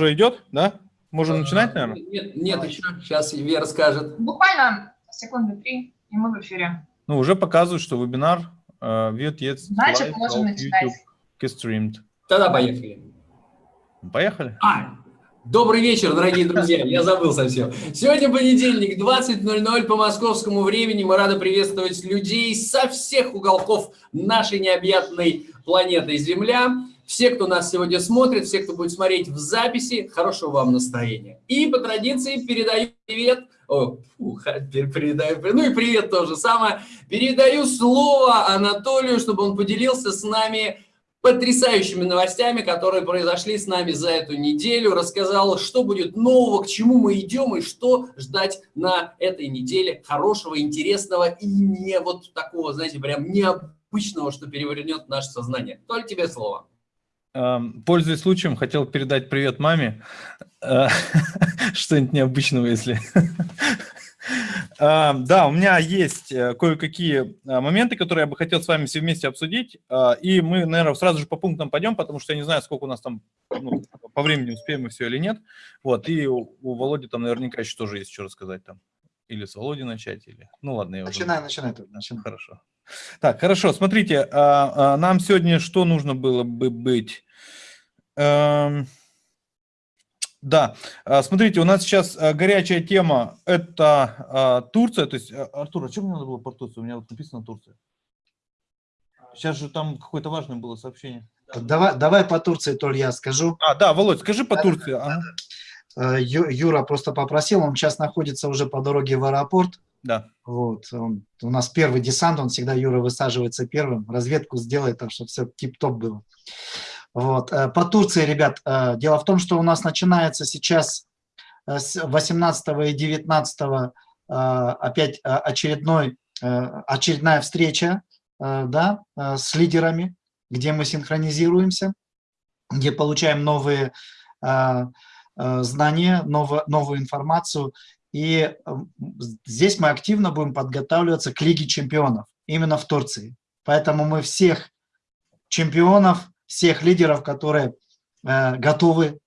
уже идет, да? Можем а, начинать, наверное? Нет, нет еще. Сейчас Вера скажет. Буквально секунды три, и мы в эфире. Ну, уже показывают, что вебинар uh, wird jetzt Значит, можем начинать. gestreamed. Тогда поехали. Поехали. А, Добрый вечер, дорогие друзья. Я забыл совсем. Сегодня понедельник, 20.00 по московскому времени. Мы рады приветствовать людей со всех уголков нашей необъятной планеты Земля. Все, кто нас сегодня смотрит, все, кто будет смотреть в записи, хорошего вам настроения. И по традиции передаю привет о, фух, передаю, ну и привет тоже самое. Передаю слово Анатолию, чтобы он поделился с нами потрясающими новостями, которые произошли с нами за эту неделю, рассказал, что будет нового, к чему мы идем и что ждать на этой неделе хорошего, интересного и не вот такого, знаете, прям необычного, что перевернет наше сознание. Только тебе слово. Эм, пользуясь случаем, хотел передать привет маме. Э, что-нибудь необычного, если... А, да, у меня есть э, кое-какие а, моменты, которые я бы хотел с вами все вместе обсудить. И мы, наверное, сразу же по пунктам пойдем, потому что я не знаю, сколько у нас там ну, по времени успеем мы все или нет. Вот, и у, у Володи там наверняка еще тоже есть что рассказать там. Или с Володей начать, или... Ну ладно, я начинай, уже... Начинай. Хорошо. Так, хорошо, смотрите, нам сегодня что нужно было бы быть? Эм, да, а, смотрите, у нас сейчас а, горячая тема – это а, Турция. То есть, Артур, а что мне надо было про Турцию? У меня вот написано Турция. Сейчас же там какое-то важное было сообщение. Давай, давай по Турции, Толь, я скажу. А, да, Володь, скажи по Турции. Ага. Юра просто попросил, он сейчас находится уже по дороге в аэропорт. Да. Вот, он, у нас первый десант, он всегда, Юра, высаживается первым, разведку сделает, так что все тип-топ было. Вот. Э, по Турции, ребят, э, дело в том, что у нас начинается сейчас э, с 18 и 19 опять очередной, очередная встреча да, с лидерами, где мы синхронизируемся, где получаем новые знания, новую, новую информацию. И здесь мы активно будем подготавливаться к Лиге чемпионов, именно в Турции. Поэтому мы всех чемпионов всех лидеров, которые э, готовы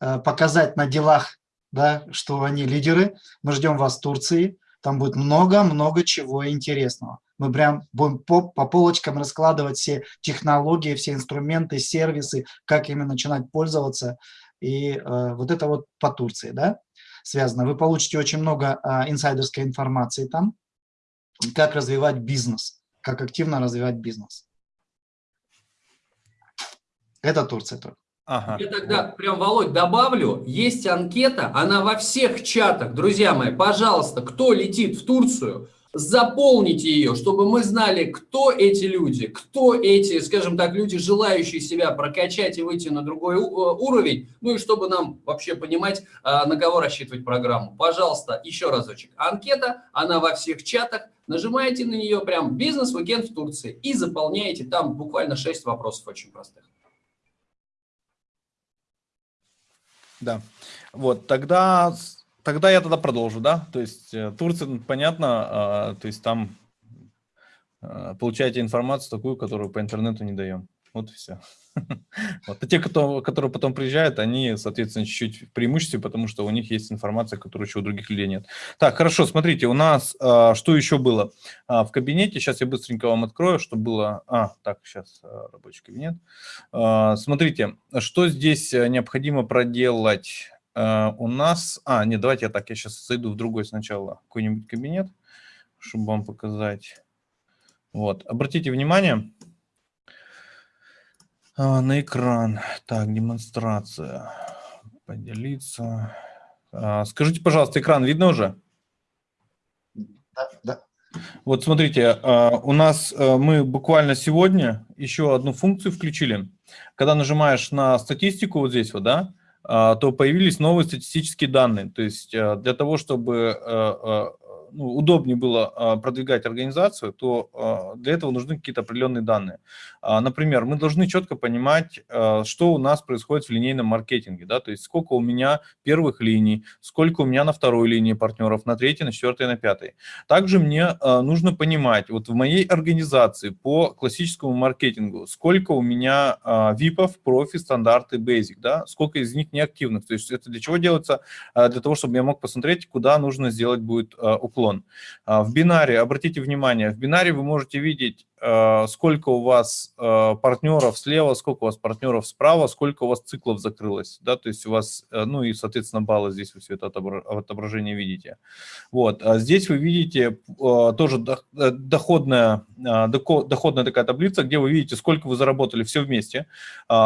э, показать на делах, да, что они лидеры. Мы ждем вас в Турции. Там будет много-много чего интересного. Мы прям будем по, по полочкам раскладывать все технологии, все инструменты, сервисы, как ими начинать пользоваться. И э, вот это вот по Турции, да, связано. Вы получите очень много э, инсайдерской информации там, как развивать бизнес, как активно развивать бизнес. Это Турция только. Ага. Я тогда прям, Володь, добавлю, есть анкета, она во всех чатах. Друзья мои, пожалуйста, кто летит в Турцию, заполните ее, чтобы мы знали, кто эти люди, кто эти, скажем так, люди, желающие себя прокачать и выйти на другой э, уровень, ну и чтобы нам вообще понимать, а, на кого рассчитывать программу. Пожалуйста, еще разочек. Анкета, она во всех чатах, нажимаете на нее прям «Бизнес-уикенд в Турции» и заполняете, там буквально 6 вопросов очень простых. Да, вот, тогда, тогда я тогда продолжу, да, то есть э, Турция, понятно, а, то есть там а, получаете информацию такую, которую по интернету не даем. Вот и все. Вот. А те, кто, которые потом приезжают, они, соответственно, чуть-чуть в потому что у них есть информация, которую еще у других людей нет. Так, хорошо, смотрите, у нас а, что еще было а, в кабинете? Сейчас я быстренько вам открою, что было... А, так, сейчас а, рабочий кабинет. А, смотрите, что здесь э, необходимо проделать? А, у нас... А, нет, давайте я так, я сейчас зайду в другой сначала какой-нибудь кабинет, чтобы вам показать. Вот, обратите внимание, а, на экран. Так, демонстрация. Поделиться. А, скажите, пожалуйста, экран видно уже? Да, да. Вот смотрите, а, у нас а, мы буквально сегодня еще одну функцию включили. Когда нажимаешь на статистику вот здесь вот, да, то появились новые статистические данные. То есть для того, чтобы ну, удобнее было а, продвигать организацию, то а, для этого нужны какие-то определенные данные. Например, мы должны четко понимать, что у нас происходит в линейном маркетинге, да, то есть сколько у меня первых линий, сколько у меня на второй линии партнеров, на третьей, на четвертой, на пятой. Также мне нужно понимать, вот в моей организации по классическому маркетингу, сколько у меня випов, профи, стандарты, basic, да, сколько из них неактивных, то есть это для чего делается? Для того, чтобы я мог посмотреть, куда нужно сделать будет уклон. А, в бинаре, обратите внимание, в бинаре вы можете видеть сколько у вас э, партнеров слева, сколько у вас партнеров справа, сколько у вас циклов закрылось, да, то есть у вас, э, ну и, соответственно, баллы здесь вы все это отображение видите. Вот, а здесь вы видите тоже доходная, доходная такая таблица, где вы видите, сколько вы заработали все вместе,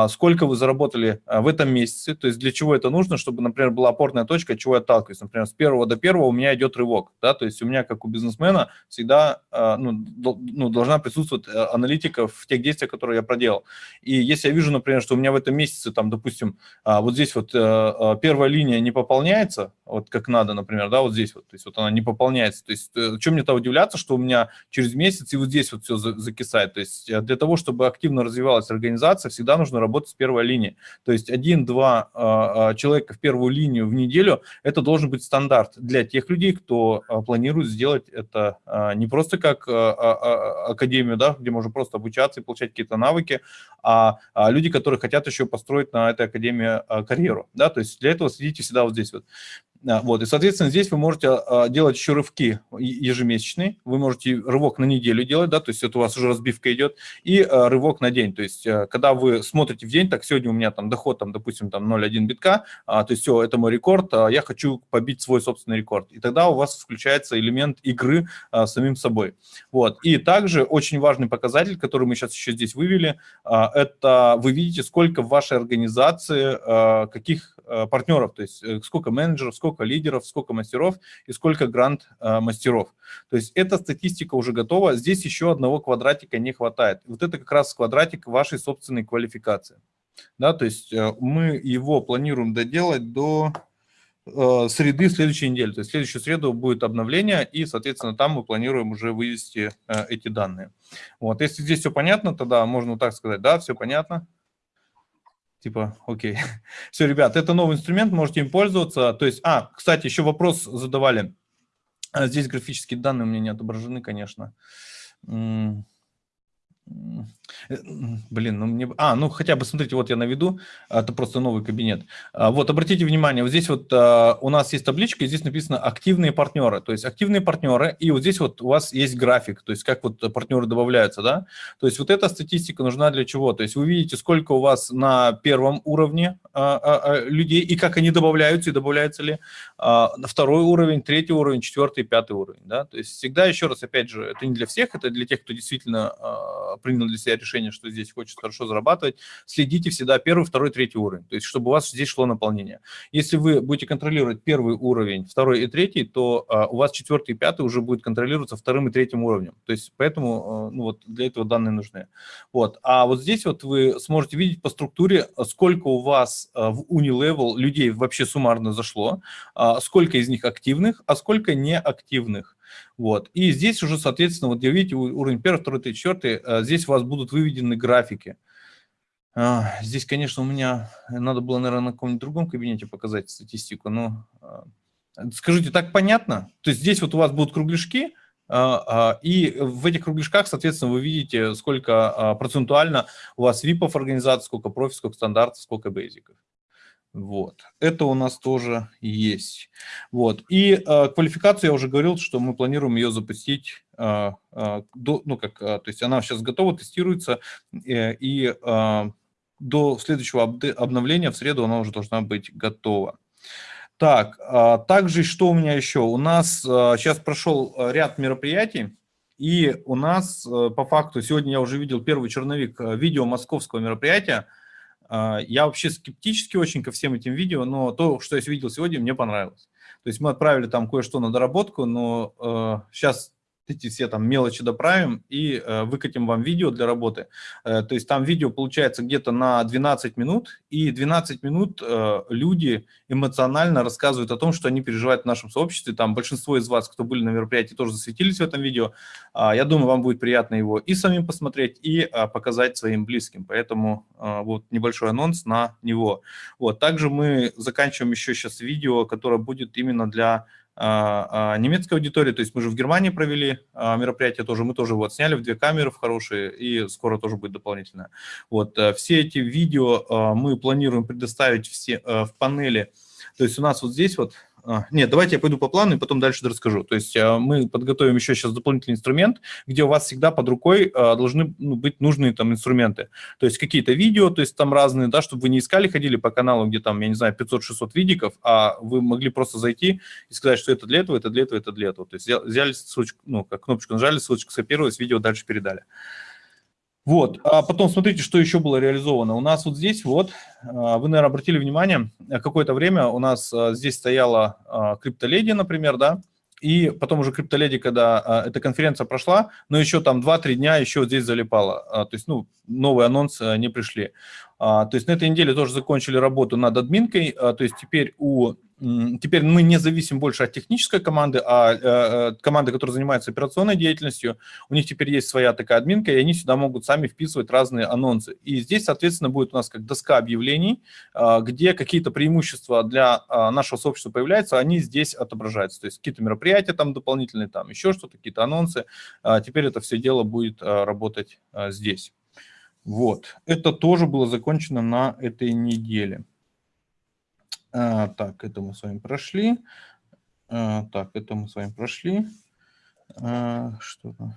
сколько вы заработали в этом месяце, то есть для чего это нужно, чтобы, например, была опорная точка, от чего я отталкиваюсь, например, с первого до первого у меня идет рывок, да, то есть у меня, как у бизнесмена, всегда ну, ну, должна присутствовать присутствует э, аналитика в тех действиях, которые я проделал. И если я вижу, например, что у меня в этом месяце, там, допустим, а, вот здесь вот э, э, первая линия не пополняется, вот как надо, например, да, вот здесь вот, то есть вот она не пополняется, то есть чем мне-то удивляться, что у меня через месяц и вот здесь вот все закисает, то есть для того, чтобы активно развивалась организация, всегда нужно работать с первой линии, то есть один-два а, а, человека в первую линию в неделю, это должен быть стандарт для тех людей, кто планирует сделать это не просто как академию, да, где можно просто обучаться и получать какие-то навыки, а, а люди, которые хотят еще построить на этой академии а, карьеру, да, то есть для этого следите всегда вот здесь вот. Вот, и, соответственно, здесь вы можете а, делать еще рывки ежемесячные, вы можете рывок на неделю делать, да, то есть это у вас уже разбивка идет, и а, рывок на день, то есть а, когда вы смотрите в день, так, сегодня у меня там доход, там, допустим, там 0,1 битка, то есть все, это мой рекорд, я хочу побить свой собственный рекорд, и тогда у вас включается элемент игры самим собой. Вот, и также очень важный показатель, который мы сейчас еще здесь вывели, это вы видите, сколько в вашей организации каких партнеров, то есть э, сколько менеджеров, сколько сколько лидеров, сколько мастеров и сколько грант-мастеров. То есть эта статистика уже готова, здесь еще одного квадратика не хватает. Вот это как раз квадратик вашей собственной квалификации. Да, то есть э, мы его планируем доделать до э, среды следующей недели. То есть следующую среду будет обновление, и, соответственно, там мы планируем уже вывести э, эти данные. Вот, если здесь все понятно, тогда можно так сказать, да, все понятно. Типа, окей. Все, ребят, это новый инструмент, можете им пользоваться. То есть, а, кстати, еще вопрос задавали. А, здесь графические данные у меня не отображены, конечно. Э, блин, ну мне... А, ну хотя бы, смотрите, вот я наведу, это просто новый кабинет. А, вот, обратите внимание, вот здесь вот а, у нас есть табличка, здесь написано «активные партнеры». То есть активные партнеры, и вот здесь вот у вас есть график, то есть как вот партнеры добавляются, да? То есть вот эта статистика нужна для чего? То есть вы видите, сколько у вас на первом уровне а, людей, и как они добавляются, и добавляются ли на второй уровень, третий уровень, четвертый, пятый уровень, да? То есть всегда, еще раз, опять же, это не для всех, это для тех, кто действительно принял для себя решение, что здесь хочет хорошо зарабатывать, следите всегда первый, второй, третий уровень, то есть чтобы у вас здесь шло наполнение. Если вы будете контролировать первый уровень, второй и третий, то а, у вас четвертый и пятый уже будет контролироваться вторым и третьим уровнем. То есть поэтому а, ну, вот для этого данные нужны. Вот. А вот здесь вот вы сможете видеть по структуре, сколько у вас а, в Unilevel людей вообще суммарно зашло, а, сколько из них активных, а сколько неактивных. Вот. И здесь уже, соответственно, вот видите, уровень 1, 2, 3, 4, здесь у вас будут выведены графики. А, здесь, конечно, у меня надо было, наверное, на каком-нибудь другом кабинете показать статистику, но а, скажите, так понятно? То есть здесь вот у вас будут кругляшки, а, и в этих кругляшках, соответственно, вы видите, сколько процентуально у вас випов организации, сколько профи, сколько стандартов, сколько бейзиков. Вот, это у нас тоже есть. Вот, и э, квалификацию я уже говорил, что мы планируем ее запустить, э, э, до, ну как, э, то есть она сейчас готова, тестируется, э, и э, до следующего обновления в среду она уже должна быть готова. Так, э, также что у меня еще? У нас э, сейчас прошел ряд мероприятий, и у нас по факту, сегодня я уже видел первый черновик видео московского мероприятия, я вообще скептически очень ко всем этим видео, но то, что я видел сегодня, мне понравилось. То есть мы отправили там кое-что на доработку, но э, сейчас эти все там мелочи доправим и э, выкатим вам видео для работы. Э, то есть там видео получается где-то на 12 минут, и 12 минут э, люди эмоционально рассказывают о том, что они переживают в нашем сообществе. Там большинство из вас, кто были на мероприятии, тоже засветились в этом видео. Э, я думаю, вам будет приятно его и самим посмотреть, и э, показать своим близким. Поэтому э, вот небольшой анонс на него. Вот. Также мы заканчиваем еще сейчас видео, которое будет именно для немецкой аудитории, то есть мы же в Германии провели а, мероприятие тоже, мы тоже вот сняли в две камеры в хорошие, и скоро тоже будет дополнительное. Вот, э, все эти видео мы планируем предоставить все э, в панели, то есть у нас вот здесь вот а, нет, давайте я пойду по плану и потом дальше расскажу. То есть а, мы подготовим еще сейчас дополнительный инструмент, где у вас всегда под рукой а, должны ну, быть нужные там инструменты. То есть какие-то видео, то есть там разные, да, чтобы вы не искали, ходили по каналу, где там, я не знаю, 500-600 видиков, а вы могли просто зайти и сказать, что это для этого, это для этого, это для этого. То есть взяли ссылочку, ну, как кнопочку нажали, ссылочку скопировалась, видео дальше передали. Вот, а потом смотрите, что еще было реализовано. У нас вот здесь вот, а, вы, наверное, обратили внимание, какое-то время у нас а, здесь стояла а, криптоледи, например, да, и потом уже криптоледи, когда эта конференция прошла, но еще там 2-3 дня еще здесь залипало. То есть, ну, новый анонс не пришли. То есть на этой неделе тоже закончили работу над админкой, то есть теперь у Теперь мы не зависим больше от технической команды, а э, э, команды, которая занимается операционной деятельностью. У них теперь есть своя такая админка, и они сюда могут сами вписывать разные анонсы. И здесь, соответственно, будет у нас как доска объявлений, э, где какие-то преимущества для нашего сообщества появляются, они здесь отображаются. То есть какие-то мероприятия там дополнительные, там еще что-то, какие-то анонсы. Теперь это все дело будет работать здесь. Вот. Это тоже было закончено на этой неделе. А, так, это мы с вами прошли. А, так, это мы с вами прошли. А, что там?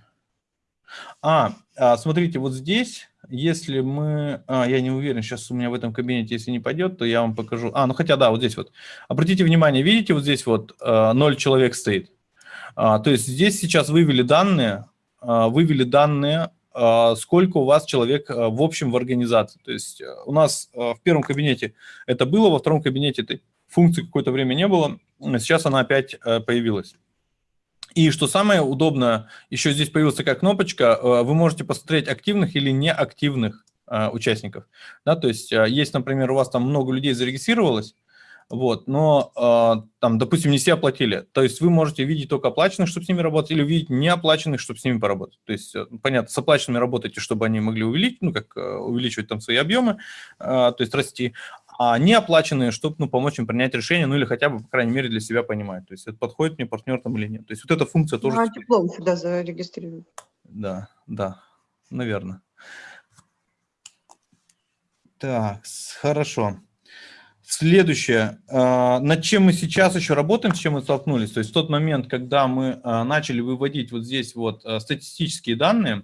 А, а, смотрите, вот здесь, если мы... А, я не уверен, сейчас у меня в этом кабинете, если не пойдет, то я вам покажу. А, ну хотя да, вот здесь вот. Обратите внимание, видите, вот здесь вот 0 человек стоит. А, то есть здесь сейчас вывели данные, а, вывели данные а, сколько у вас человек а, в общем в организации. То есть э, у нас а, в первом кабинете это было, во втором кабинете этой функции какое-то время не было, сейчас она опять э, появилась. И что самое удобное, еще здесь появилась такая кнопочка, э, вы можете посмотреть активных или неактивных участников. Да, то есть есть, например, у вас там много людей зарегистрировалось, вот, но э, там, допустим, не все оплатили. То есть вы можете видеть только оплаченных, чтобы с ними работать, или увидеть неоплаченных, чтобы с ними поработать. То есть, э, понятно, с оплаченными работаете, чтобы они могли увеличить, ну, как э, увеличивать там свои объемы, э, то есть расти, а неоплаченные, чтобы, ну, помочь им принять решение, ну, или хотя бы, по крайней мере, для себя понимать. То есть это подходит мне партнер там или нет. То есть вот эта функция тоже... Ну, а диплом сюда зарегистрируют. Да, да, наверное. Так, хорошо. Следующее, а, над чем мы сейчас еще работаем, с чем мы столкнулись, то есть в тот момент, когда мы а, начали выводить вот здесь вот а, статистические данные,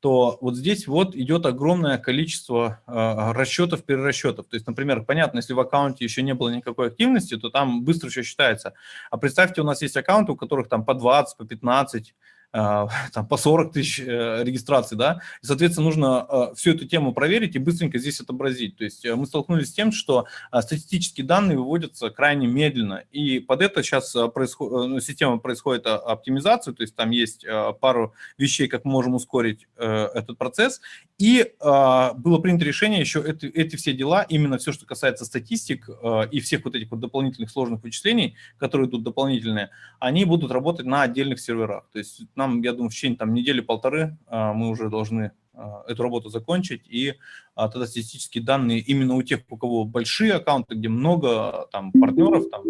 то вот здесь вот идет огромное количество расчетов, перерасчетов. То есть, например, понятно, если в аккаунте еще не было никакой активности, то там быстро все считается. А представьте, у нас есть аккаунты, у которых там по 20, по 15, а, там, по 40 тысяч э, регистраций, да, и, соответственно, нужно э, всю эту тему проверить и быстренько здесь отобразить. То есть э, мы столкнулись с тем, что статистические данные выводятся крайне медленно, и под это сейчас происход... Ну, система происходит оптимизацию, то есть там есть пару вещей, как мы можем ускорить этот процесс, и было принято решение еще эти, эти все дела, именно все, что касается статистик и всех вот этих вот дополнительных сложных вычислений, которые идут дополнительные, они будут работать на отдельных серверах, то есть нам, я думаю, в течение там, недели-полторы а, мы уже должны а, эту работу закончить, и а, тогда статистические данные именно у тех, у кого большие аккаунты, где много там партнеров, там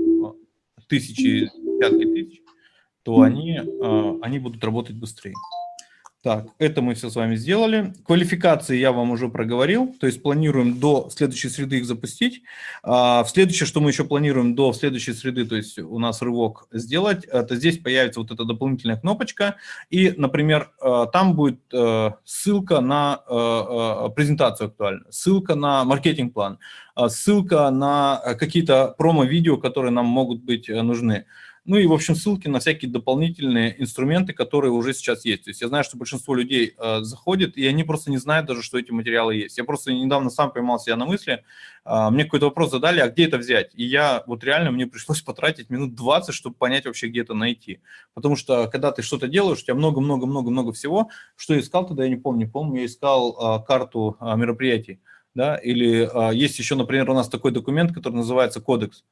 тысячи, пятки тысяч, то они, они будут работать быстрее. Так, это мы все с вами сделали. Квалификации я вам уже проговорил, то есть планируем до следующей среды их запустить. А, в следующее, что мы еще планируем до следующей среды, то есть у нас рывок сделать, это здесь появится вот эта дополнительная кнопочка, и, например, э, там будет э, ссылка на э, презентацию актуальную, ссылка на маркетинг-план, ссылка на какие-то промо-видео, которые нам могут быть нужны. Ну и, в общем, ссылки на всякие дополнительные инструменты, которые уже сейчас есть. То есть я знаю, что большинство людей э, заходит, и они просто не знают даже, что эти материалы есть. Я просто недавно сам поймал себя на мысли, э, мне какой-то вопрос задали, а где это взять? И я вот реально, мне пришлось потратить минут 20, чтобы понять вообще, где это найти. Потому что, когда ты что-то делаешь, у тебя много-много-много-много всего. Что я искал тогда, я не помню. Помню, я искал э, карту э, мероприятий. Да? Или э, есть еще, например, у нас такой документ, который называется кодекс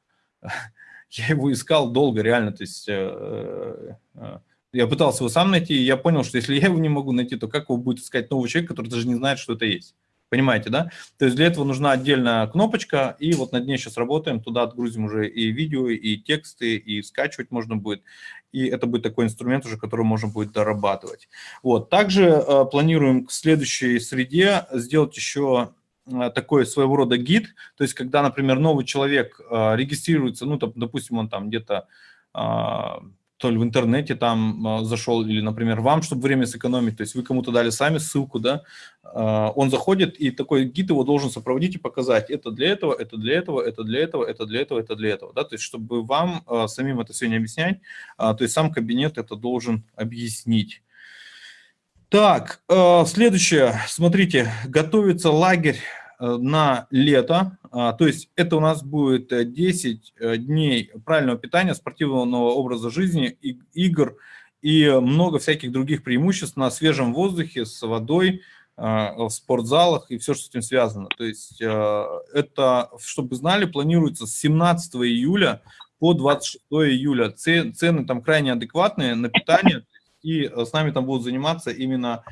я его искал долго, реально, то есть э, э, я пытался его сам найти, и я понял, что если я его не могу найти, то как его будет искать новый человек, который даже не знает, что это есть. Понимаете, да? То есть для этого нужна отдельная кнопочка, и вот над ней сейчас работаем, туда отгрузим уже и видео, и тексты, и скачивать можно будет, и это будет такой инструмент уже, который можно будет дорабатывать. Вот, также э, планируем к следующей среде сделать еще Э, такой своего рода гид, то есть когда, например, новый человек э, регистрируется, ну, допустим, он там где-то а, то ли в интернете там а, зашел, или, например, вам, чтобы время сэкономить, то есть вы кому-то дали сами ссылку, да, а, он заходит, и такой гид его должен сопроводить и показать, это для этого, это для этого, это для этого, это для этого, это для этого, да, то есть чтобы вам самим это все не объяснять, то есть сам кабинет это должен объяснить. Так, э, следующее. Смотрите, готовится лагерь э, на лето. А, то есть это у нас будет 10 э, дней правильного питания, спортивного образа жизни, игр и много всяких других преимуществ на свежем воздухе, с водой, в спортзалах и все, что с этим связано. То есть это, чтобы знали, планируется с 17 июля по 26 июля. Цены там крайне адекватные на питание и э, с нами там будут заниматься именно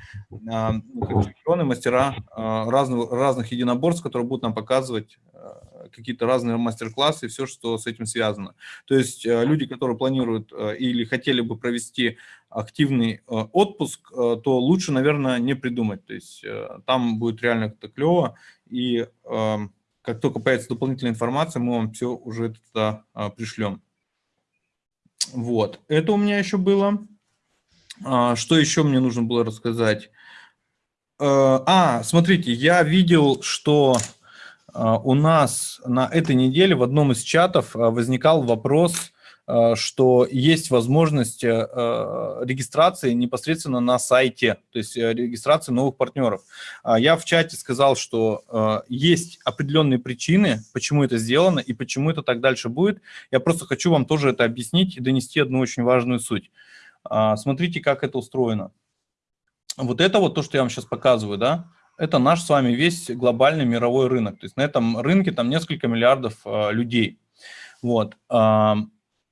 а, ну, чемпионы, мастера а, разных, разных единоборств, которые будут нам показывать а, какие-то разные мастер-классы и все, что с этим связано. То есть люди, которые планируют или хотели бы провести активный отпуск, то лучше, наверное, не придумать. То есть там будет реально это клево, и как только появится дополнительная информация, мы вам все уже туда пришлем. Вот, это у меня еще было. А, что еще мне нужно было рассказать? Э, а, смотрите, я видел, что а, у нас на этой неделе в одном из чатов а, возникал вопрос, что есть возможность регистрации непосредственно на сайте, то есть э, регистрации новых партнеров. Я в чате сказал, что есть определенные причины, почему это сделано и почему это так дальше будет. Я просто хочу вам тоже это объяснить и донести одну очень важную суть. А, смотрите, как это устроено. Вот это вот то, что я вам сейчас показываю, да, это наш с вами весь глобальный мировой рынок. То есть на этом рынке там несколько миллиардов а, людей. Вот. А,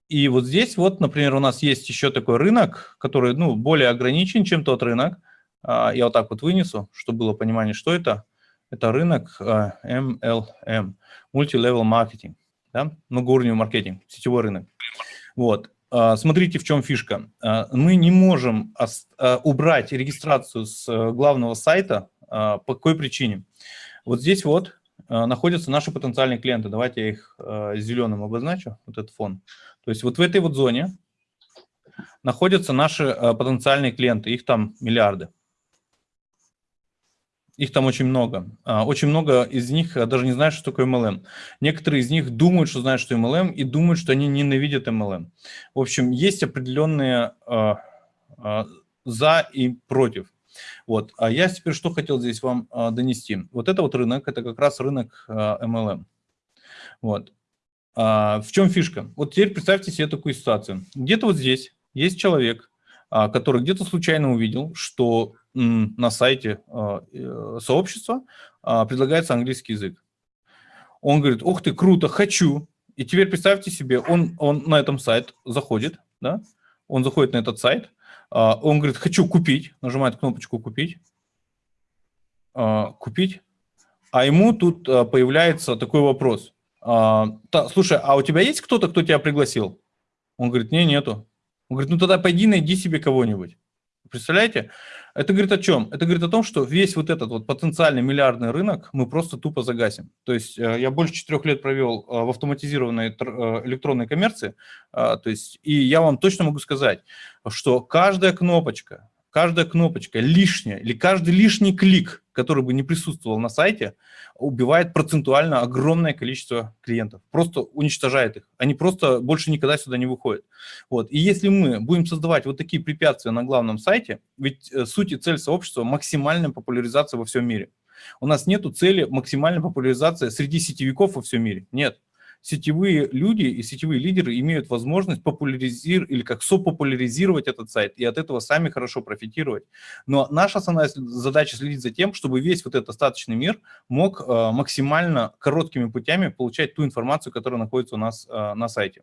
и вот здесь вот, например, у нас есть еще такой рынок, который ну, более ограничен, чем тот рынок. Я вот так вот вынесу, чтобы было понимание, что это. Это рынок MLM, Multi-Level Marketing, да? многоуровневый маркетинг, сетевой рынок. Вот. А, смотрите, в чем фишка. А, мы не можем а, убрать регистрацию с э, главного сайта. По какой причине? Вот здесь вот находятся наши потенциальные клиенты. Давайте я их зеленым обозначу, вот этот фон. То есть вот в этой вот зоне находятся наши потенциальные клиенты, их там миллиарды. Их там очень много. А, очень много из них а, даже не знают, что такое MLM. Некоторые из них думают, что знают, что MLM, и думают, что они ненавидят MLM. В общем, есть определенные а, за и против. Вот. А я теперь что хотел здесь вам донести. Вот это вот рынок, это как раз рынок MLM. Вот. В чем фишка? Вот теперь представьте себе такую ситуацию. Где-то вот здесь есть человек, который где-то случайно увидел, что на сайте а, э, сообщества а, предлагается английский язык. Он говорит, ух ты, круто, хочу. И теперь представьте себе, он, он на этом сайт заходит, да? он заходит на этот сайт, а, он говорит, хочу купить, нажимает кнопочку «Купить», «Купить», а ему тут появляется такой вопрос. Слушай, а у тебя есть кто-то, кто тебя пригласил? Он говорит, не, нету. Он говорит, ну тогда пойди найди себе кого-нибудь. Представляете? Это говорит о чем? Это говорит о том, что весь вот этот вот потенциальный миллиардный рынок мы просто тупо загасим. То есть э, я больше четырех лет провел э, в автоматизированной э, электронной коммерции, то есть, и я вам точно могу сказать, что каждая кнопочка, каждая кнопочка лишняя или каждый лишний клик, который бы не присутствовал на сайте, убивает процентуально огромное количество клиентов, просто уничтожает их. Они просто больше никогда сюда не выходят. Вот. И если мы будем создавать вот такие препятствия на главном сайте, ведь э, суть и цель сообщества – максимальная популяризация во всем мире. У нас нет цели максимальной популяризации среди сетевиков во всем мире. Нет сетевые люди и сетевые лидеры имеют возможность популяризировать или как сопопуляризировать этот сайт и от этого сами хорошо профитировать. Но наша основная задача следить за тем, чтобы весь вот этот остаточный мир мог э, максимально короткими путями получать ту информацию, которая находится у нас э, на сайте.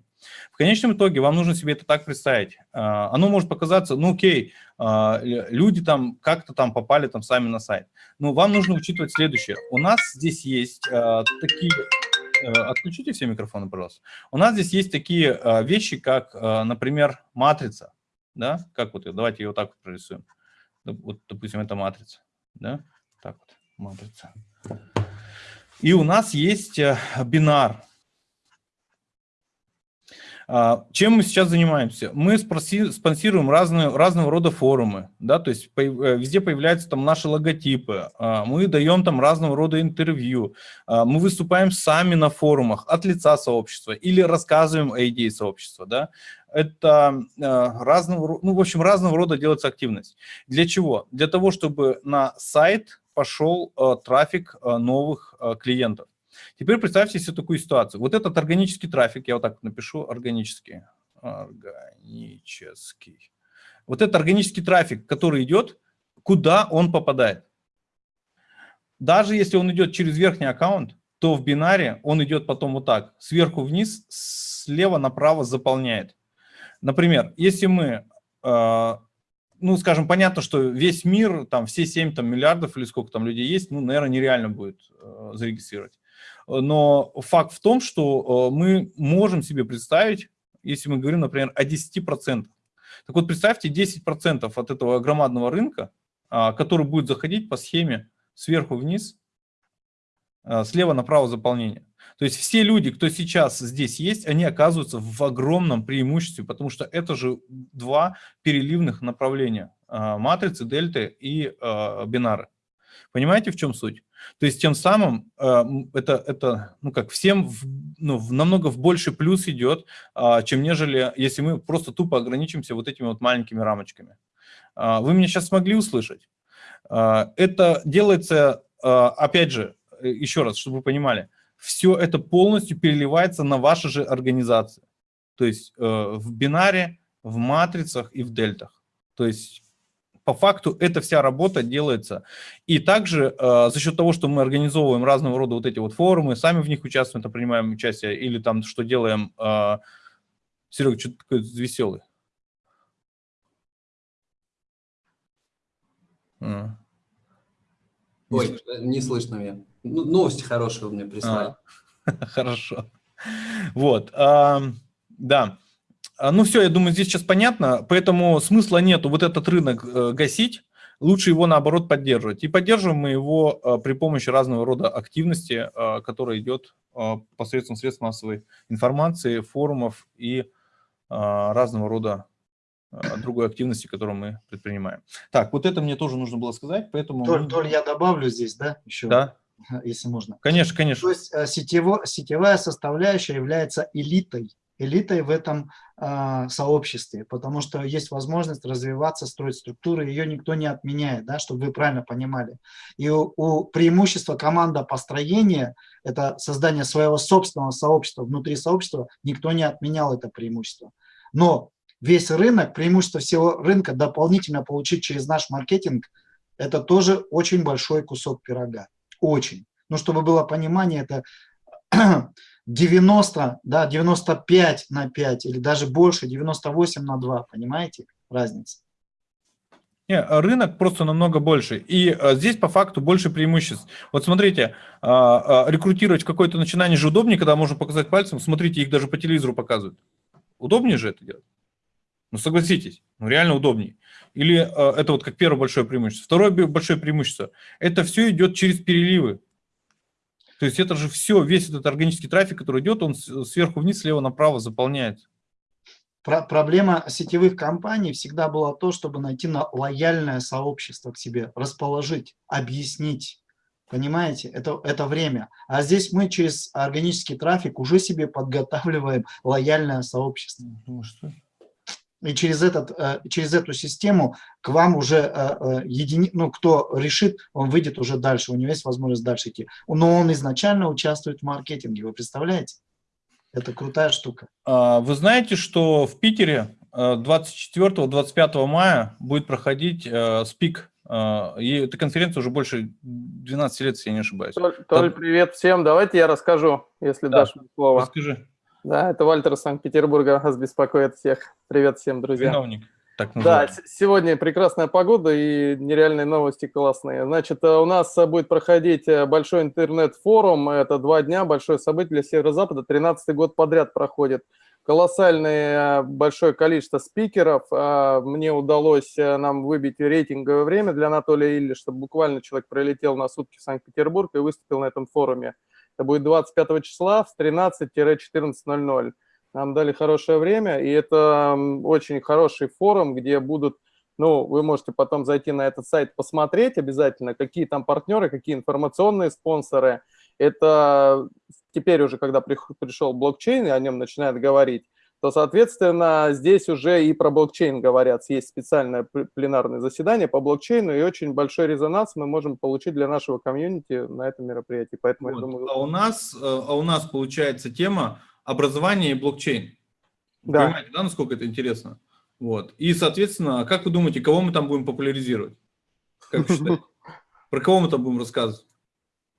В конечном итоге вам нужно себе это так представить. Э, оно может показаться, ну окей, люди там как-то там попали там сами на сайт. Но вам нужно учитывать следующее. У нас здесь есть такие отключите все микрофоны, пожалуйста. У нас здесь есть такие э, вещи, как, э, например, матрица. Да? Как вот, давайте ее вот так вот прорисуем. Вот, допустим, это матрица. Да? Так вот, матрица. И у нас есть бинар. А, чем мы сейчас занимаемся? Мы спонсируем разные, разного рода форумы, да, то есть э, везде появляются там наши логотипы, а, мы даем там разного рода интервью, а, мы выступаем сами на форумах от лица сообщества или рассказываем о идее сообщества, да, это разного, ну, в общем, разного рода делается активность. Для чего? Для того, чтобы на сайт пошел трафик новых клиентов. Теперь представьте себе такую ситуацию. Вот этот органический трафик, я вот так напишу, органический, органический. Вот этот органический трафик, который идет, куда он попадает? Даже если он идет через верхний аккаунт, то в бинаре он идет потом вот так, сверху вниз, слева направо заполняет. Например, если мы, э, ну, скажем, понятно, что весь мир, там все 7 там, миллиардов или сколько там людей есть, ну, наверное, нереально будет э, зарегистрировать. Но факт в том, что э, мы можем себе представить, если мы говорим, например, о 10%. Так вот, представьте 10% от этого громадного рынка, а, который будет заходить по схеме сверху вниз, а, слева направо заполнение. То есть все люди, кто сейчас здесь есть, они оказываются в огромном преимуществе, потому что это же два переливных направления матрицы, дельты и бинары. Понимаете, в чем суть? То есть тем самым э, это, это ну как, всем в, ну, в, намного в больший плюс идет, э, чем нежели если мы просто тупо ограничимся вот этими вот маленькими рамочками. Э, вы меня сейчас смогли услышать? Э, это делается, э, опять же, э, еще раз, чтобы вы понимали, все это полностью переливается на ваши же организации. То есть э, в бинаре, в матрицах и в дельтах. То есть по факту эта вся работа делается. И также э, за счет того, что мы организовываем разного рода вот эти вот форумы, сами в них участвуем, это принимаем участие, или там что делаем... Э, Серега, что ты такой веселый? А. Ой, не слышно меня. Ну, новости хорошие у меня прислали. А, хорошо. Вот, да. А, ну все, я думаю, здесь сейчас понятно, поэтому смысла нету вот этот рынок э, гасить, лучше его наоборот поддерживать. И поддерживаем мы его э, при помощи разного рода активности, э, которая идет посредством средств массовой информации, форумов и разного рода другой активности, которую мы предпринимаем. Так, вот это мне тоже нужно было сказать, поэтому... Толь, Толь я добавлю здесь, да, еще? Да. Если можно. Конечно, конечно. То есть сетево, сетевая составляющая является элитой элитой в этом э, сообществе, потому что есть возможность развиваться, строить структуры, ее никто не отменяет, да, чтобы вы правильно понимали. И у, у преимущества команда построения, это создание своего собственного сообщества, внутри сообщества, никто не отменял это преимущество. Но весь рынок, преимущество всего рынка дополнительно получить через наш маркетинг, это тоже очень большой кусок пирога, очень. Ну, чтобы было понимание, это 90, да, 95 на 5 или даже больше, 98 на 2, понимаете разница? Не, рынок просто намного больше. И а, здесь по факту больше преимуществ. Вот смотрите, а, а, рекрутировать какое-то начинание же удобнее, когда можно показать пальцем. Смотрите, их даже по телевизору показывают. Удобнее же это делать? Ну, согласитесь, ну, реально удобнее. Или а, это вот как первое большое преимущество. Второе большое преимущество. Это все идет через переливы. То есть это же все, весь этот органический трафик, который идет, он сверху вниз, слева направо заполняется. Про проблема сетевых компаний всегда была то, чтобы найти на лояльное сообщество к себе, расположить, объяснить. Понимаете, это, это время. А здесь мы через органический трафик уже себе подготавливаем лояльное сообщество. Ну, что? И через, этот, э, через эту систему к вам уже э, э, едини... ну, кто решит, он выйдет уже дальше, у него есть возможность дальше идти. Но он изначально участвует в маркетинге, вы представляете? Это крутая штука. А, Вы знаете, что в Питере 24-25 мая будет проходить СПИК. И эта конференция уже больше 12 лет, если я не ошибаюсь. Толь, Толь, привет всем. Давайте я расскажу, если Да. дашь мне слово. Расскажи, Да, это Вальтер из Санкт-Петербурга вас беспокоит всех. Привет всем, друзья. виновник, так Да, сегодня прекрасная погода и нереальные новости классные. Значит, э, у нас э, будет проходить э, большой интернет-форум. Это два дня, большое событие для Северо-Запада. 13-й год подряд проходит. Колоссальное большое количество спикеров. Мне удалось нам выбить рейтинговое время для Анатолия Илли, чтобы буквально человек прилетел на сутки в Санкт-Петербург и выступил на этом форуме. Это будет 25 числа с 13-14.00. Нам дали хорошее время, и это очень хороший форум, где будут, ну, вы можете потом зайти на этот сайт, посмотреть обязательно, какие там партнеры, какие информационные спонсоры. Это теперь уже, когда пришел блокчейн, и о нем начинают говорить, то, соответственно, здесь уже и про блокчейн говорят. Есть специальное пл- пленарное заседание по блокчейну, и очень большой резонанс мы можем получить для нашего комьюнити на этом мероприятии. Поэтому, я Вот. думаю, А у нас, э, а у нас получается тема образование и блокчейн. Вы Да. Понимаете, да, насколько это интересно? Вот. И, соответственно, как вы думаете, кого мы там будем популяризировать? Как вы считаете? Про кого мы там будем рассказывать?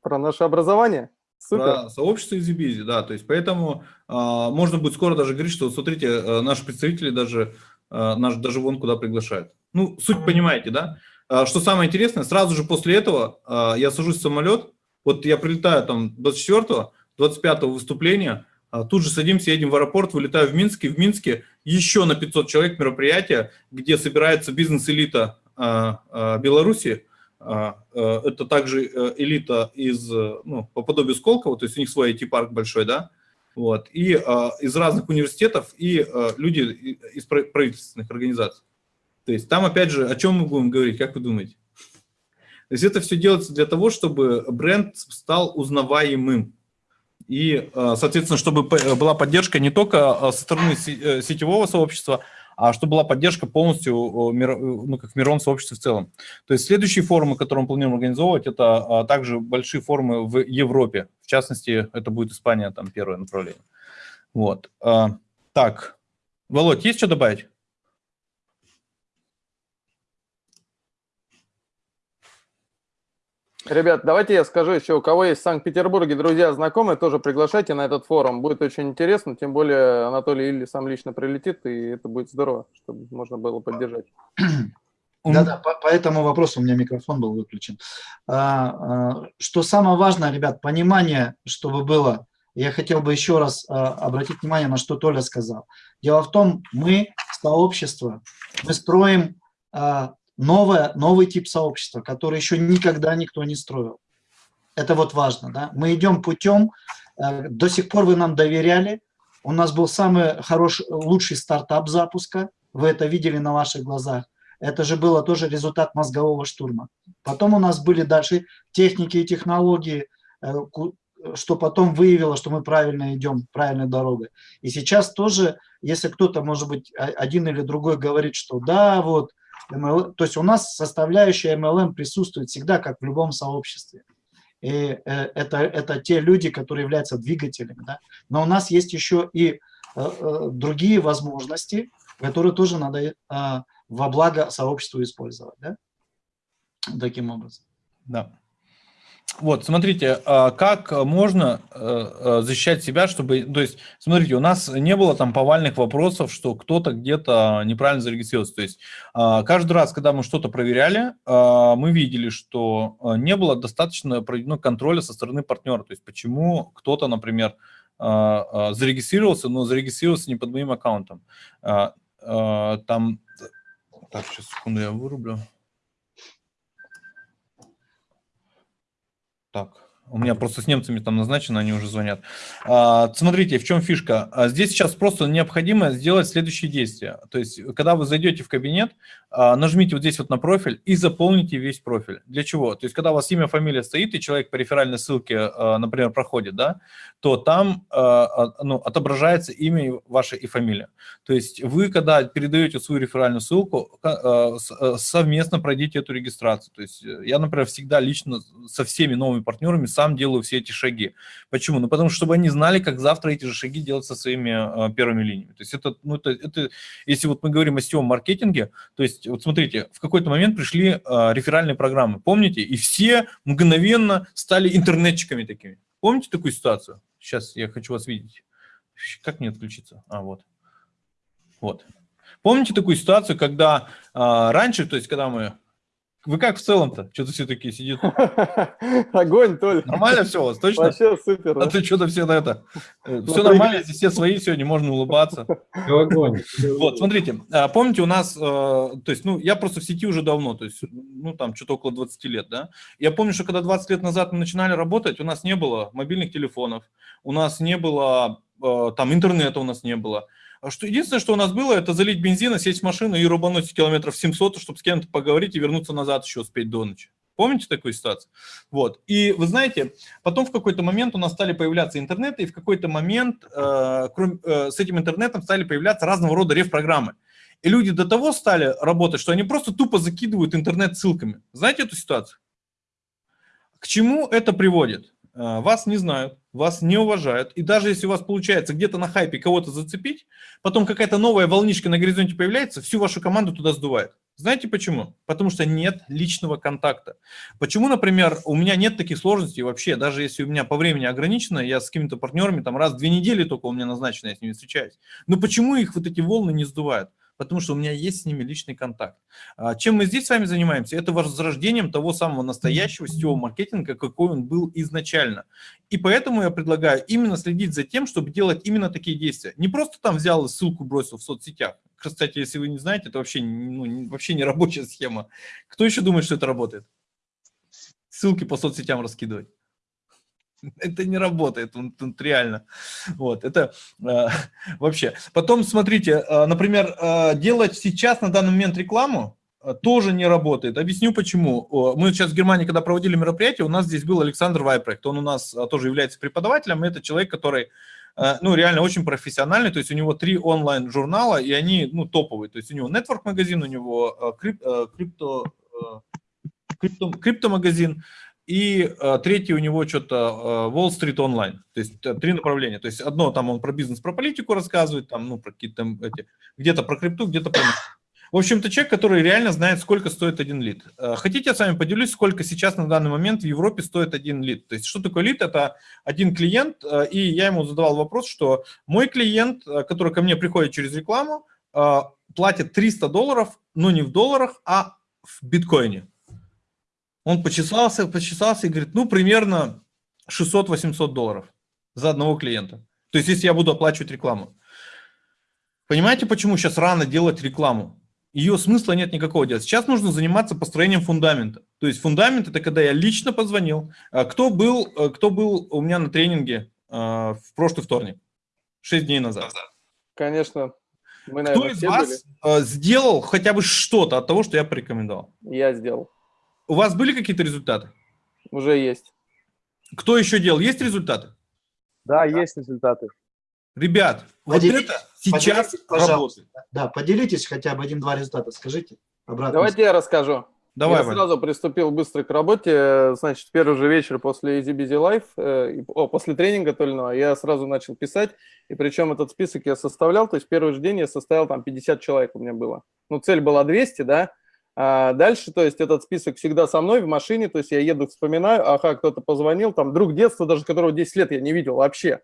про наше образование. Супер. Сообщество EasyBizy, да. То есть поэтому а, можно будет скоро даже говорить, что смотрите, э, наши представители даже, э, наш, даже вон куда приглашают. Ну, суть понимаете, да? А, что самое интересное, сразу же после этого а, я сажусь в самолет, вот я прилетаю там 24-го, 25-го выступления, а, тут же садимся, едем в аэропорт, вылетаю в Минск, и в Минске еще на 500 человек мероприятие, где собирается бизнес-элита а, а, Беларуси, э, это также э, элита из, э, ну, по подобию Сколково, то есть у них свой IT-парк большой, да, вот, и а, из разных университетов, и а, люди из правительственных организаций. То есть там, опять же, о чем мы будем говорить, как вы думаете? То есть это все делается для того, чтобы бренд стал узнаваемым. И, а, соответственно, чтобы была поддержка не только а, со стороны се- э, сетевого сообщества, а чтобы была поддержка полностью, мир- ну, как в мировом сообществе в целом. То есть следующие форумы, которые мы планируем организовывать, это а, также большие форумы в Европе. В частности, это будет Испания, там первое направление. Вот. А, Так, Володь, есть что добавить? Ребят, давайте я скажу еще, у кого есть в Санкт-Петербурге друзья, знакомые, тоже приглашайте на этот форум. Будет очень интересно, тем более Анатолий Илли сам лично прилетит, и это будет здорово, чтобы можно было поддержать. Да-да, по, по этому вопросу у меня микрофон был выключен. А, а, что самое важное, ребят, понимание, чтобы было. Я хотел бы еще раз а, обратить внимание на что Толя сказал. Дело в том, мы сообщество, мы строим а, новое, новый тип сообщества, который еще никогда никто не строил. Это вот важно, да. Мы идем путем, э, до сих пор вы нам доверяли, у нас был самый хороший, лучший стартап запуска, вы это видели на ваших глазах. Это же было тоже результат мозгового штурма. Потом у нас были дальше техники и технологии, э, что потом выявило, что мы правильно идем, правильной дорогой. И сейчас тоже, если кто-то, может быть, один или другой говорит, что да, вот, ML то есть у нас составляющая MLM присутствует всегда, как в любом сообществе. И э, это, это те люди, которые являются двигателями. Да? Но у нас есть еще и э, э, другие возможности, которые тоже надо э, во благо сообществу использовать. Да? Таким образом. Да. Вот, смотрите, а, как можно э, э, защищать себя, чтобы, то есть, смотрите, у нас не было там повальных вопросов, что кто-то где-то неправильно зарегистрировался. То есть, а, каждый раз, когда мы что-то проверяли, а, мы видели, что а, не было достаточно проведено контроля со стороны партнера. То есть, почему кто-то, например, зарегистрировался, но зарегистрировался не под моим аккаунтом. Там, так, сейчас, секунду, я вырублю. Так, У меня просто с немцами там назначено, они уже звонят. А, смотрите, в чем фишка. А, здесь сейчас просто необходимо сделать следующие действия. То есть, когда вы зайдете в кабинет, а, нажмите вот здесь вот на профиль и заполните весь профиль. Для чего? То есть, когда у вас имя, фамилия стоит, и человек по реферальной ссылке, например, проходит, да, то там ну, отображается имя ваше и фамилия. То есть, вы, когда передаете свою реферальную ссылку, совместно пройдите эту регистрацию. То есть, я, например, всегда лично со всеми новыми партнерами сам делаю все эти шаги. Почему? Ну, потому что, чтобы они знали, как завтра эти же шаги делать со своими э, первыми линиями. То есть это, ну, это, это, если вот мы говорим о сетевом маркетинге, то есть вот смотрите, в какой-то момент пришли э, реферальные программы, помните? И все мгновенно стали интернетчиками такими. Помните такую ситуацию? Сейчас я хочу вас видеть. Как мне отключиться? А, вот. Вот. Помните такую ситуацию, когда э, раньше, то есть когда мы вы как в целом-то? Что-то все такие сидят. Огонь, Толь. Нормально все у вас, точно? Вообще супер. А ты что-то все на это... Э, все нормально, здесь все свои сегодня, можно улыбаться. Огонь. Вот, смотрите, а, помните у нас, э, то есть, ну, я просто в сети уже давно, то есть, ну, там, что-то около 20 лет, да. Я помню, что когда 20 лет назад мы начинали работать, у нас не было мобильных телефонов, у нас не было, э, там, интернета у нас не было. А что, единственное, что у нас было, это залить бензина, сесть в машину и рубануть километров 700, чтобы с кем-то поговорить и вернуться назад еще успеть до ночи. Помните такую ситуацию? Вот. И вы знаете, потом в какой-то момент у нас стали появляться интернеты, и в какой-то момент э, кроме, э, с этим интернетом стали появляться разного рода реф-программы. И люди до того стали работать, что они просто тупо закидывают интернет ссылками. Знаете эту ситуацию? К чему это приводит? Э, вас не знают, вас не уважают, и даже если у вас получается где-то на хайпе кого-то зацепить, потом какая-то новая волнишка на горизонте появляется, всю вашу команду туда сдувает. Знаете почему? Потому что нет личного контакта. Почему, например, у меня нет таких сложностей вообще, даже если у меня по времени ограничено, я с какими-то партнерами там раз в две недели только у меня назначено, я с ними встречаюсь. Но почему их вот эти волны не сдувают? Потому что у меня есть с ними личный контакт. А, чем мы здесь с вами занимаемся? Это возрождением того самого настоящего сетевого маркетинга, какой он был изначально. И поэтому я предлагаю именно следить за тем, чтобы делать именно такие действия. Не просто там взял и ссылку бросил в соцсетях. Кстати, если вы не знаете, это вообще, ну, вообще не рабочая схема. Кто еще думает, что это работает? Ссылки по соцсетям раскидывать. это не работает, он, он реально. Вот, это э, вообще. Потом, смотрите, э, например, э, делать сейчас на данный момент рекламу э, тоже не работает. Объясню почему. Мы сейчас в Германии, когда проводили мероприятие, у нас здесь был Александр Вайпрект. Он у нас э, тоже является преподавателем. Это человек, который э, ну, реально очень профессиональный, то есть у него три онлайн-журнала, и они, ну, топовые, то есть у него Network-магазин, у него крип, крипто, крипто, крипто-магазин, и э, третий у него что-то э, Wall Street Online, то есть э, три направления. То есть одно там он про бизнес, про политику рассказывает, там, ну, про какие-то эти, где-то про крипту, где-то про... В общем-то, человек, который реально знает, сколько стоит один лид. Э, хотите, я с вами поделюсь, сколько сейчас на данный момент в Европе стоит один лид. То есть что такое лид? Это один клиент, э, и я ему задавал вопрос, что мой клиент, который ко мне приходит через рекламу, платит 300 долларов, но не в долларах, а в биткоине. Он почесался, почесался и говорит, ну, примерно 600-800 долларов за одного клиента. То есть, если я буду оплачивать рекламу. Понимаете, почему сейчас рано делать рекламу? Ее смысла нет никакого делать. Сейчас нужно заниматься построением фундамента. То есть фундамент – это когда я лично позвонил. А кто был, э, кто был у меня на тренинге э, в прошлый вторник? Шесть дней назад. Конечно. Мы, наверное, кто из вас были? Э, сделал хотя бы что-то от того, что я порекомендовал? Я сделал. У вас были какие-то результаты? Уже есть. Кто еще делал? Есть результаты? Да, да. есть результаты. Ребят, поделитесь, вот это сейчас работает. Да, поделитесь хотя бы один-два результата, скажите. Обратно. Давайте я расскажу. Давай, я Ваня. сразу приступил быстро к работе. Значит, первый же вечер после Easy Busy Life, э, о, после тренинга Тольного, я сразу начал писать. И причем этот список я составлял, то есть первый же день я составил, там 50 человек у меня было. Ну, цель была 200, да, а дальше, то есть этот список всегда со мной в машине, то есть я еду, вспоминаю, ага, кто-то позвонил, там друг детства, даже которого 10 лет я не видел вообще.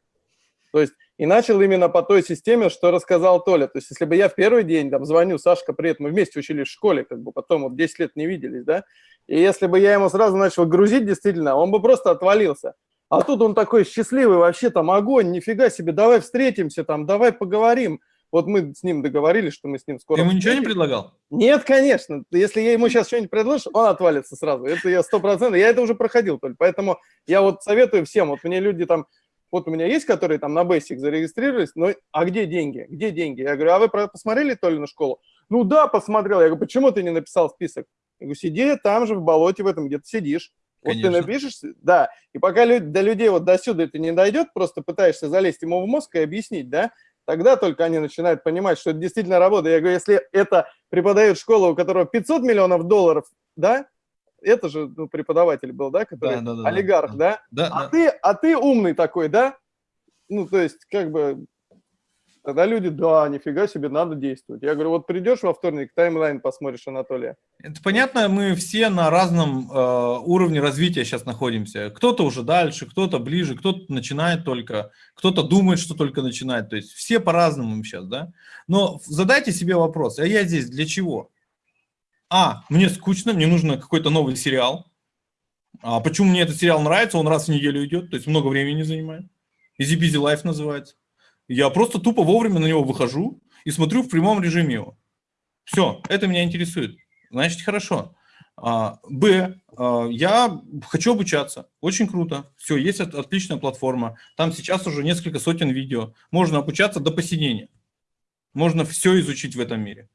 То есть и начал именно по той системе, что рассказал Толя. То есть если бы я в первый день там звоню, Сашка, привет, мы вместе учились в школе, как бы потом вот 10 лет не виделись, да, и если бы я ему сразу начал грузить, действительно, он бы просто отвалился. А тут он такой счастливый, вообще там огонь, нифига себе, давай встретимся, там, давай поговорим. Вот мы с ним договорились, что мы с ним скоро... Ты ему ничего не предлагал? Нет, конечно. Если я ему сейчас что-нибудь предложу, он отвалится сразу. Это я сто процентов. Я это уже проходил только. Поэтому я вот советую всем. Вот мне люди там... Вот у меня есть, которые там на Basic зарегистрировались, но а где деньги? Где деньги? Я говорю, а вы посмотрели Толину школу? Ну да, посмотрел. Я говорю, почему ты не написал список? Я говорю, сиди там же в болоте в этом, где ты сидишь. Вот ты Конечно. напишешь, да, и пока лю- до людей вот до сюда это не дойдет, просто пытаешься залезть ему в мозг и объяснить, да, тогда только они начинают понимать, что это действительно работа. Я говорю, если это преподает школа, у которого 500 миллионов долларов, да, это же ну, преподаватель был, да, который Да, да, да, да, олигарх, да, Да, а да. ты, а ты умный такой, да? Ну, то есть, как бы, тогда люди, да, нифига себе, надо действовать. Я говорю, вот придешь во вторник, таймлайн посмотришь Анатолия. Это понятно, мы все на разном э, уровне развития сейчас находимся. Кто-то уже дальше, кто-то ближе, кто-то начинает только, кто-то думает, что только начинает. То есть все по-разному сейчас, да? Но задайте себе вопрос, а я здесь для чего? А, мне скучно, мне нужно какой-то новый сериал. А почему мне этот сериал нравится? Он раз в неделю идет, то есть много времени занимает. Busy Life называется. Я просто тупо вовремя на него выхожу и смотрю в прямом режиме его. Все, это меня интересует. Значит, хорошо. А, Б. а, Я хочу обучаться. Очень круто. Все, есть от- отличная платформа. Там сейчас уже несколько сотен видео. Можно обучаться до посинения. Можно все изучить в этом мире.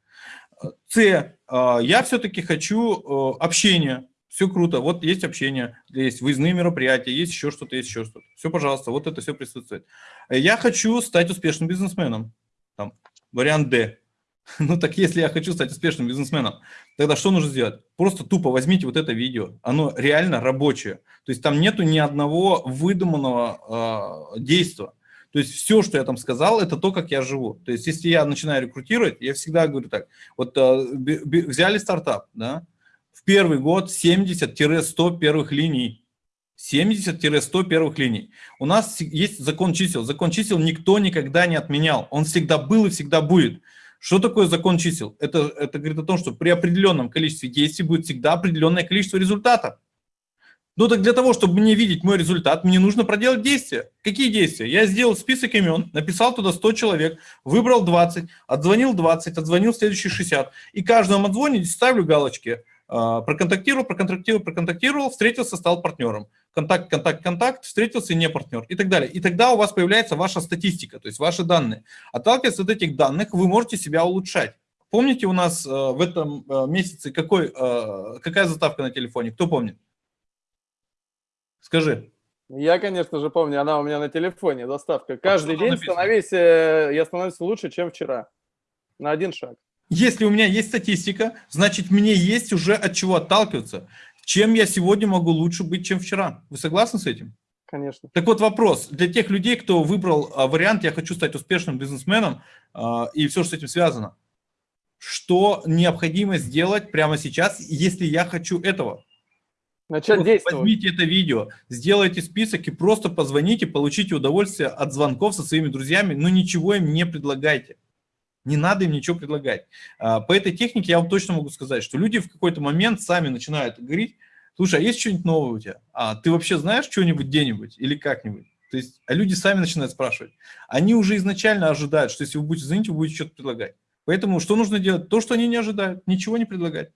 С. а, Я все-таки хочу э, общения. Все круто. Вот есть общение, есть выездные мероприятия, есть еще что-то, есть еще что-то. Все, пожалуйста, вот это все присутствует. Я хочу стать успешным бизнесменом. Там, вариант Д. Ну так если я хочу стать успешным бизнесменом, тогда что нужно сделать? Просто тупо возьмите вот это видео, оно реально рабочее. То есть там нету ни одного выдуманного э, действия. То есть все, что я там сказал, это то, как я живу. То есть если я начинаю рекрутировать, я всегда говорю так, вот э, взяли стартап, да, первый год 70-100 первых линий. 70-100 первых линий. У нас есть закон чисел. Закон чисел никто никогда не отменял. Он всегда был и всегда будет. Что такое закон чисел? Это, это говорит о том, что при определенном количестве действий будет всегда определенное количество результата. Ну так для того, чтобы мне видеть мой результат, мне нужно проделать действия. Какие действия? Я сделал список имен, написал туда 100 человек, выбрал 20, отзвонил 20, отзвонил следующие 60. И каждому отзвоне ставлю галочки. А, Проконтактировал, проконтактировал, проконтактировал, встретился, стал партнером. Контакт, контакт, контакт, встретился, не партнер и так далее. И тогда у вас появляется ваша статистика, то есть ваши данные. Отталкиваясь от этих данных, вы можете себя улучшать. Помните у нас э, в этом э, месяце какой, э, какая заставка на телефоне? Кто помнит? Скажи. Я, конечно же, помню, она у меня на телефоне, доставка. Каждый что там день написано? становись, я становлюсь лучше, чем вчера. На один шаг. Если у меня есть статистика, значит мне есть уже от чего отталкиваться. Чем я сегодня могу лучше быть, чем вчера? Вы согласны с этим? Конечно. Так вот вопрос для тех людей, кто выбрал а, вариант «я хочу стать успешным бизнесменом» а, и все, что с этим связано. Что необходимо сделать прямо сейчас, если я хочу этого? Начать Просто действовать. Возьмите это видео, сделайте список и просто позвоните, получите удовольствие от звонков со своими друзьями, но ничего им не предлагайте. Не надо им ничего предлагать. А, По этой технике я вам точно могу сказать, что люди в какой-то момент сами начинают говорить, слушай, а есть что-нибудь новое у тебя? А ты вообще знаешь что-нибудь где-нибудь или как-нибудь? То есть, а люди сами начинают спрашивать. Они уже изначально ожидают, что если вы будете звонить, вы будете что-то предлагать. Поэтому что нужно делать? То, что они не ожидают. Ничего не предлагать.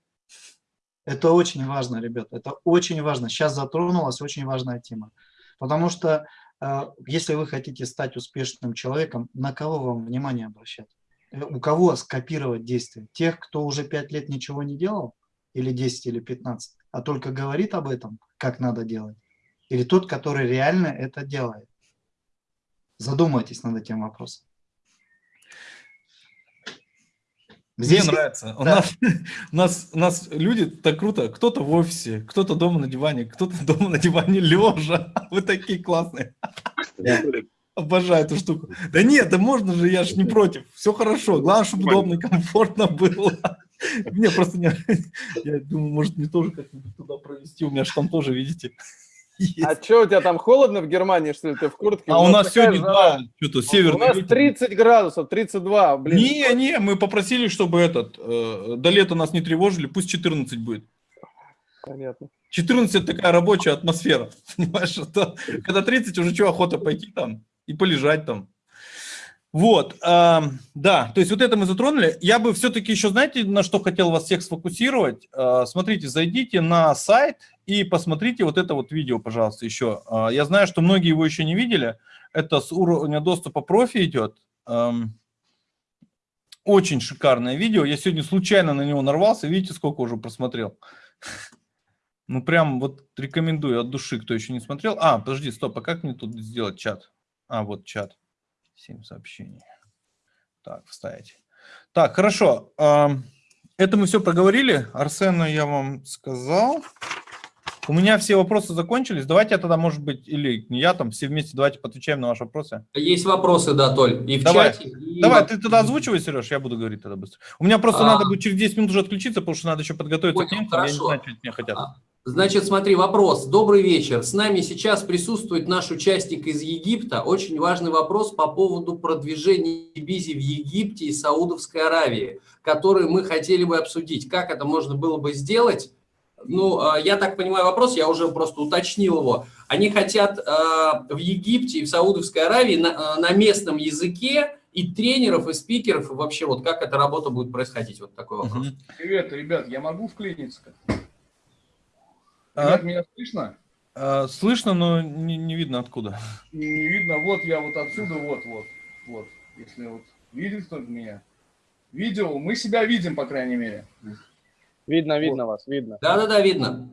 Это очень важно, ребят, это очень важно. Сейчас затронулась очень важная тема. Потому что э, если вы хотите стать успешным человеком, на кого вам внимание обращать? Э, У кого скопировать действия? Тех, кто уже 5 лет ничего не делал? Или 10, или 15? А только говорит об этом, как надо делать? Или тот, который реально это делает? Задумайтесь над этим вопросом. Мне Здесь нравится. У, да. нас, у, нас, у нас люди так круто. Кто-то в офисе, кто-то дома на диване, кто-то дома на диване лежа. Вы такие классные. Обожаю эту штуку. Да нет, да можно же, я ж не против. Все хорошо. Главное, чтобы удобно и комфортно было. Мне просто не... Я думаю, может, мне тоже как-нибудь туда провести. У меня же там тоже, видите, есть. А что, у тебя там холодно в Германии, что ли, ты в куртке? А у нас сегодня, жара. да, что-то У северный нас ветер. 30 градусов, 32, блин. Не, не, мы попросили, чтобы этот, э, до лета нас не тревожили, пусть 14 будет. Понятно. 14 это такая рабочая атмосфера, понимаешь? Это, когда 30 уже что, охота пойти там и полежать там. Вот, э, да, то есть вот это мы затронули. Я бы все-таки еще, знаете, на что хотел вас всех сфокусировать? Э, смотрите, зайдите на сайт и посмотрите вот это вот видео, пожалуйста, еще. Э, я знаю, что многие его еще не видели. Это с уровня доступа профи идет. Э, очень шикарное видео. Я сегодня случайно на него нарвался. Видите, сколько уже просмотрел? Ну, прям вот рекомендую от души, кто еще не смотрел. А, подожди, стоп, а как мне тут сделать чат? А, вот чат. 7 сообщений. Так, вставить. Так, хорошо. Это мы все проговорили. Арсену я вам сказал. У меня все вопросы закончились. Давайте я тогда, может быть, или я там, все вместе давайте отвечаем на ваши вопросы. Есть вопросы, да, Толь, и в Давай. чате. и Давай, ты тогда озвучивай, Сереж, я буду говорить тогда быстро. У меня просто А. надо будет через 10 минут уже отключиться, потому что надо еще подготовиться к Понял, немцам. Я не хорошо. знаю, что от меня хотят. А. Значит, смотри, вопрос. Добрый вечер. С нами сейчас присутствует наш участник из Египта. Очень важный вопрос по поводу продвижения Бизи в Египте и Саудовской Аравии, который мы хотели бы обсудить. Как это можно было бы сделать? Ну, а, я так понимаю вопрос, я уже просто уточнил его. Они хотят а, в Египте и в Саудовской Аравии на, а, на местном языке и тренеров, и спикеров, и вообще вот как эта работа будет происходить? Вот такой вопрос. Привет, ребят, я могу вклиниться? А? Меня слышно? А, Слышно, но не, не видно откуда. Не, видно, вот я вот отсюда, вот, вот, вот. Если вот видит кто-то меня. Видео, мы себя видим, по крайней мере. Видно, видно вас, видно. Да-да-да, видно.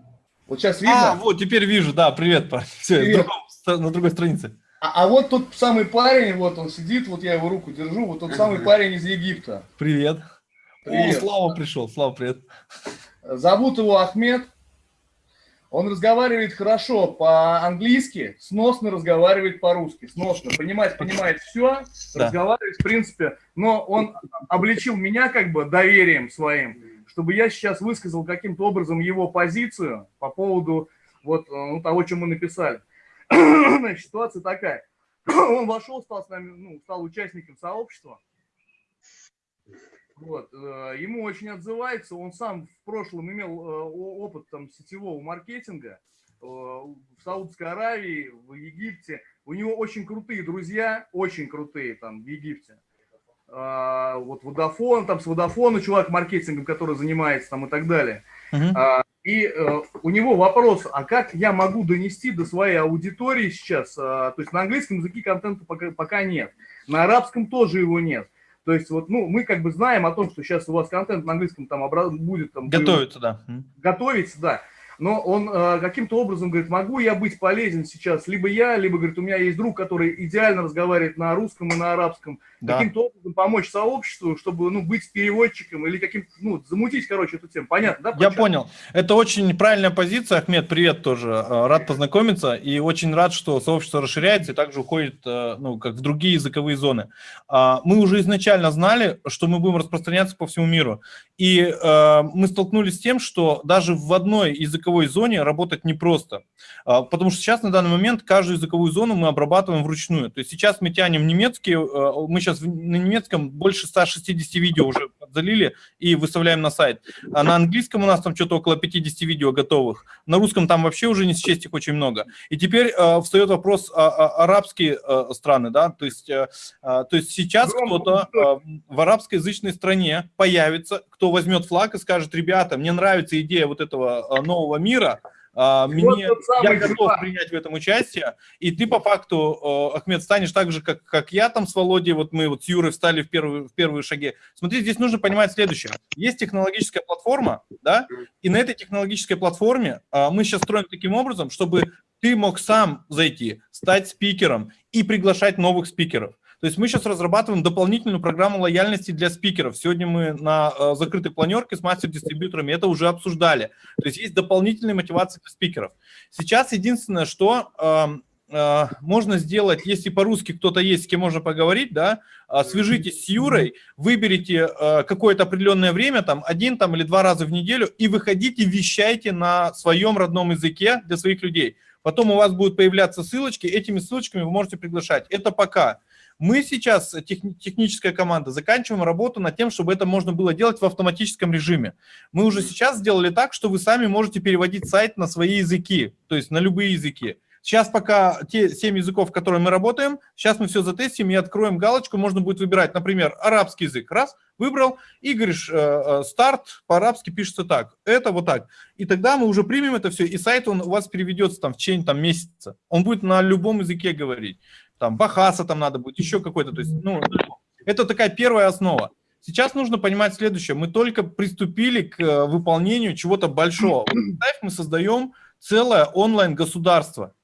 Вот сейчас А, видно. вот, теперь вижу, да, привет, парень. Все, Привет. на другой странице. А, а вот тот самый парень, вот он сидит, вот я его руку держу, вот тот самый парень из Египта. Привет. О, Привет. Слава пришел, Слава, привет. Зовут его Ахмед. Он разговаривает хорошо по-английски, сносно разговаривает по-русски. Сносно, понимает, понимает все, Да. разговаривает в принципе. Но он обличил меня как бы доверием своим, чтобы я сейчас высказал каким-то образом его позицию по поводу вот э, ну, того, что мы написали. Значит, ситуация такая. Он вошел, стал с нами, ну, стал участником сообщества. Вот, э, ему очень отзывается, он сам в прошлом имел э, опыт там сетевого маркетинга э, в Саудовской Аравии, в Египте. У него очень крутые друзья, очень крутые там в Египте. А, Вот Водофон, там с Водофона чувак маркетингом, который занимается там и так далее. А, И у него вопрос, а как я могу донести до своей аудитории сейчас, то есть на английском языке контента пока, пока нет, на арабском тоже его нет. То есть вот, ну, мы как бы знаем о том, что сейчас у вас контент на английском там будет там Готовится, да. Готовится, да. Но он э, каким-то образом говорит, могу я быть полезен сейчас, либо я, либо, говорит, у меня есть друг, который идеально разговаривает на русском и на арабском, Да. каким-то образом помочь сообществу, чтобы, ну, быть переводчиком или каким-то, ну, замутить, короче, эту тему. Понятно, да? Я понял. Это очень правильная позиция. Ахмед, привет тоже. Э, Рад познакомиться и очень рад, что сообщество расширяется и также уходит, э, ну, как в другие языковые зоны. А, Мы уже изначально знали, что мы будем распространяться по всему миру. И э, мы столкнулись с тем, что даже в одной языковой зоне работать непросто. А, Потому что сейчас на данный момент каждую языковую зону мы обрабатываем вручную. То есть сейчас мы тянем немецкий, э, мы сейчас на немецком больше 160 видео уже залили и выставляем на сайт. А на английском у нас там что-то около 50 видео готовых. На русском там вообще уже не счесть их очень много. И теперь э, встает вопрос а, а, арабские э, страны, да, то есть, э, то есть сейчас кто-то э, в арабскоязычной стране появится, кто возьмет флаг и скажет, ребята, мне нравится идея вот этого э, нового мира, а, мне, самый я готов чувак. принять в этом участие, и ты по факту, э, Ахмед, станешь так же, как, как я там с Володей, вот мы вот с Юрой встали в первые, в первые шаги. Смотри, здесь нужно понимать следующее. Есть технологическая платформа, да, и на этой технологической платформе а, мы сейчас строим таким образом, чтобы ты мог сам зайти, стать спикером и приглашать новых спикеров. То есть мы сейчас разрабатываем дополнительную программу лояльности для спикеров. Сегодня мы на э, закрытой планерке с мастер-дистрибьюторами это уже обсуждали. То есть есть дополнительные мотивации для спикеров. Сейчас единственное, что эм, э, можно сделать, если по-русски кто-то есть, с кем можно поговорить, да, э, свяжитесь с Юрой, выберите какое-то определенное время, там, один там, или два раза в неделю, и выходите, вещайте на своем родном языке для своих людей. Потом у вас будут появляться ссылочки, этими ссылочками вы можете приглашать. Это пока. Мы сейчас, техни- техническая команда, заканчиваем работу над тем, чтобы это можно было делать в автоматическом режиме. Мы уже сейчас сделали так, что вы сами можете переводить сайт на свои языки, то есть на любые языки. Сейчас пока те 7 языков, которые мы работаем, сейчас мы все затестим и откроем галочку, можно будет выбирать, например, арабский язык, раз, выбрал, и говоришь, э, э, старт по-арабски пишется так, это вот так. И тогда мы уже примем это все, и сайт он у вас переведется там в течение там, месяца. Он будет на любом языке говорить. Там бахаса там надо будет, еще какой-то. То есть, ну, это такая первая основа. Сейчас нужно понимать следующее. Мы только приступили к э, выполнению чего-то большого. Вот, мы создаем целое онлайн-государство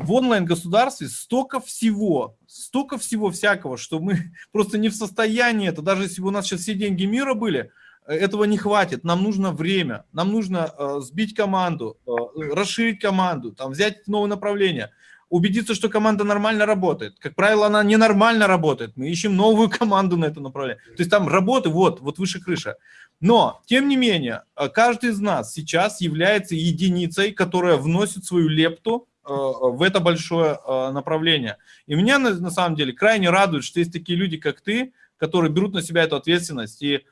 в онлайн-государстве столько всего, столько всего всякого, что мы просто не в состоянии это, даже если бы у нас сейчас все деньги мира были, э, этого не хватит, нам нужно время, нам нужно э, сбить команду, э, расширить команду, там, взять новое направление, убедиться, что команда нормально работает. Как правило, она ненормально работает, мы ищем новую команду на это направление. То есть там работы вот, вот выше крыша. Но, тем не менее, э, каждый из нас сейчас является единицей, которая вносит свою лепту Э, в это большое э, направление. И меня на самом деле крайне радует, что есть такие люди, как ты, которые берут на себя эту ответственность. И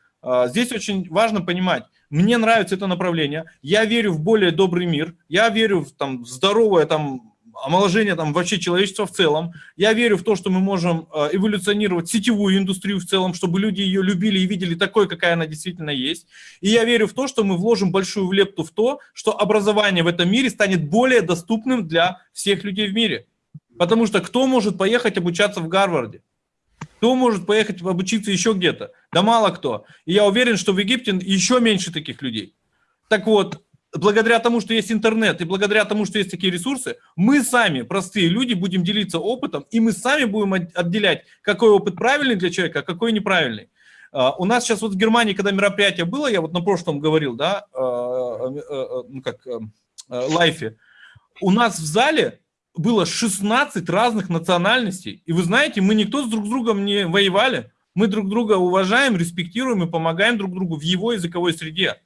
здесь очень важно понимать, мне нравится это направление, я верю в более добрый мир, я верю в там, здоровое там, омоложение там, вообще человечества в целом. Я верю в то, что мы можем э, эволюционировать сетевую индустрию в целом, чтобы люди ее любили и видели такой, какая она действительно есть. И я верю в то, что мы вложим большую лепту в то, что образование в этом мире станет более доступным для всех людей в мире. Потому что кто может поехать обучаться в Гарварде? Кто может поехать обучиться еще где-то? Да мало кто. И я уверен, что в Египте еще меньше таких людей. Так вот, благодаря тому, что есть интернет, и благодаря тому, что есть такие ресурсы, мы сами, простые люди, будем делиться опытом, и мы сами будем отделять, какой опыт правильный для человека, а какой неправильный. А, у нас сейчас вот в Германии, когда мероприятие было, я вот на прошлом говорил, да, а, а, ну как, лайфе, у нас в зале было 16 разных национальностей, и вы знаете, мы никто с друг с другом не воевали, мы друг друга уважаем, респектируем и помогаем друг другу в его языковой среде.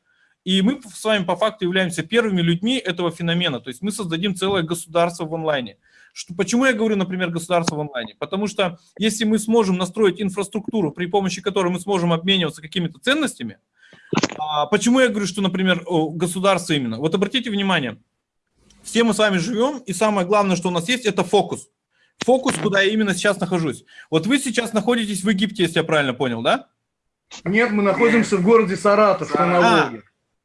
И мы с вами по факту являемся первыми людьми этого феномена. То есть мы создадим целое государство в онлайне. Что, почему я говорю, например, государство в онлайне? Потому что если мы сможем настроить инфраструктуру, при помощи которой мы сможем обмениваться какими-то ценностями, а, почему я говорю, что, например, государство именно? Вот обратите внимание, все мы с вами живем, и самое главное, что у нас есть, это фокус. Фокус, куда я именно сейчас нахожусь. Вот вы сейчас находитесь в Египте, если я правильно понял, да? Нет, мы находимся в городе Саратов, на Волге.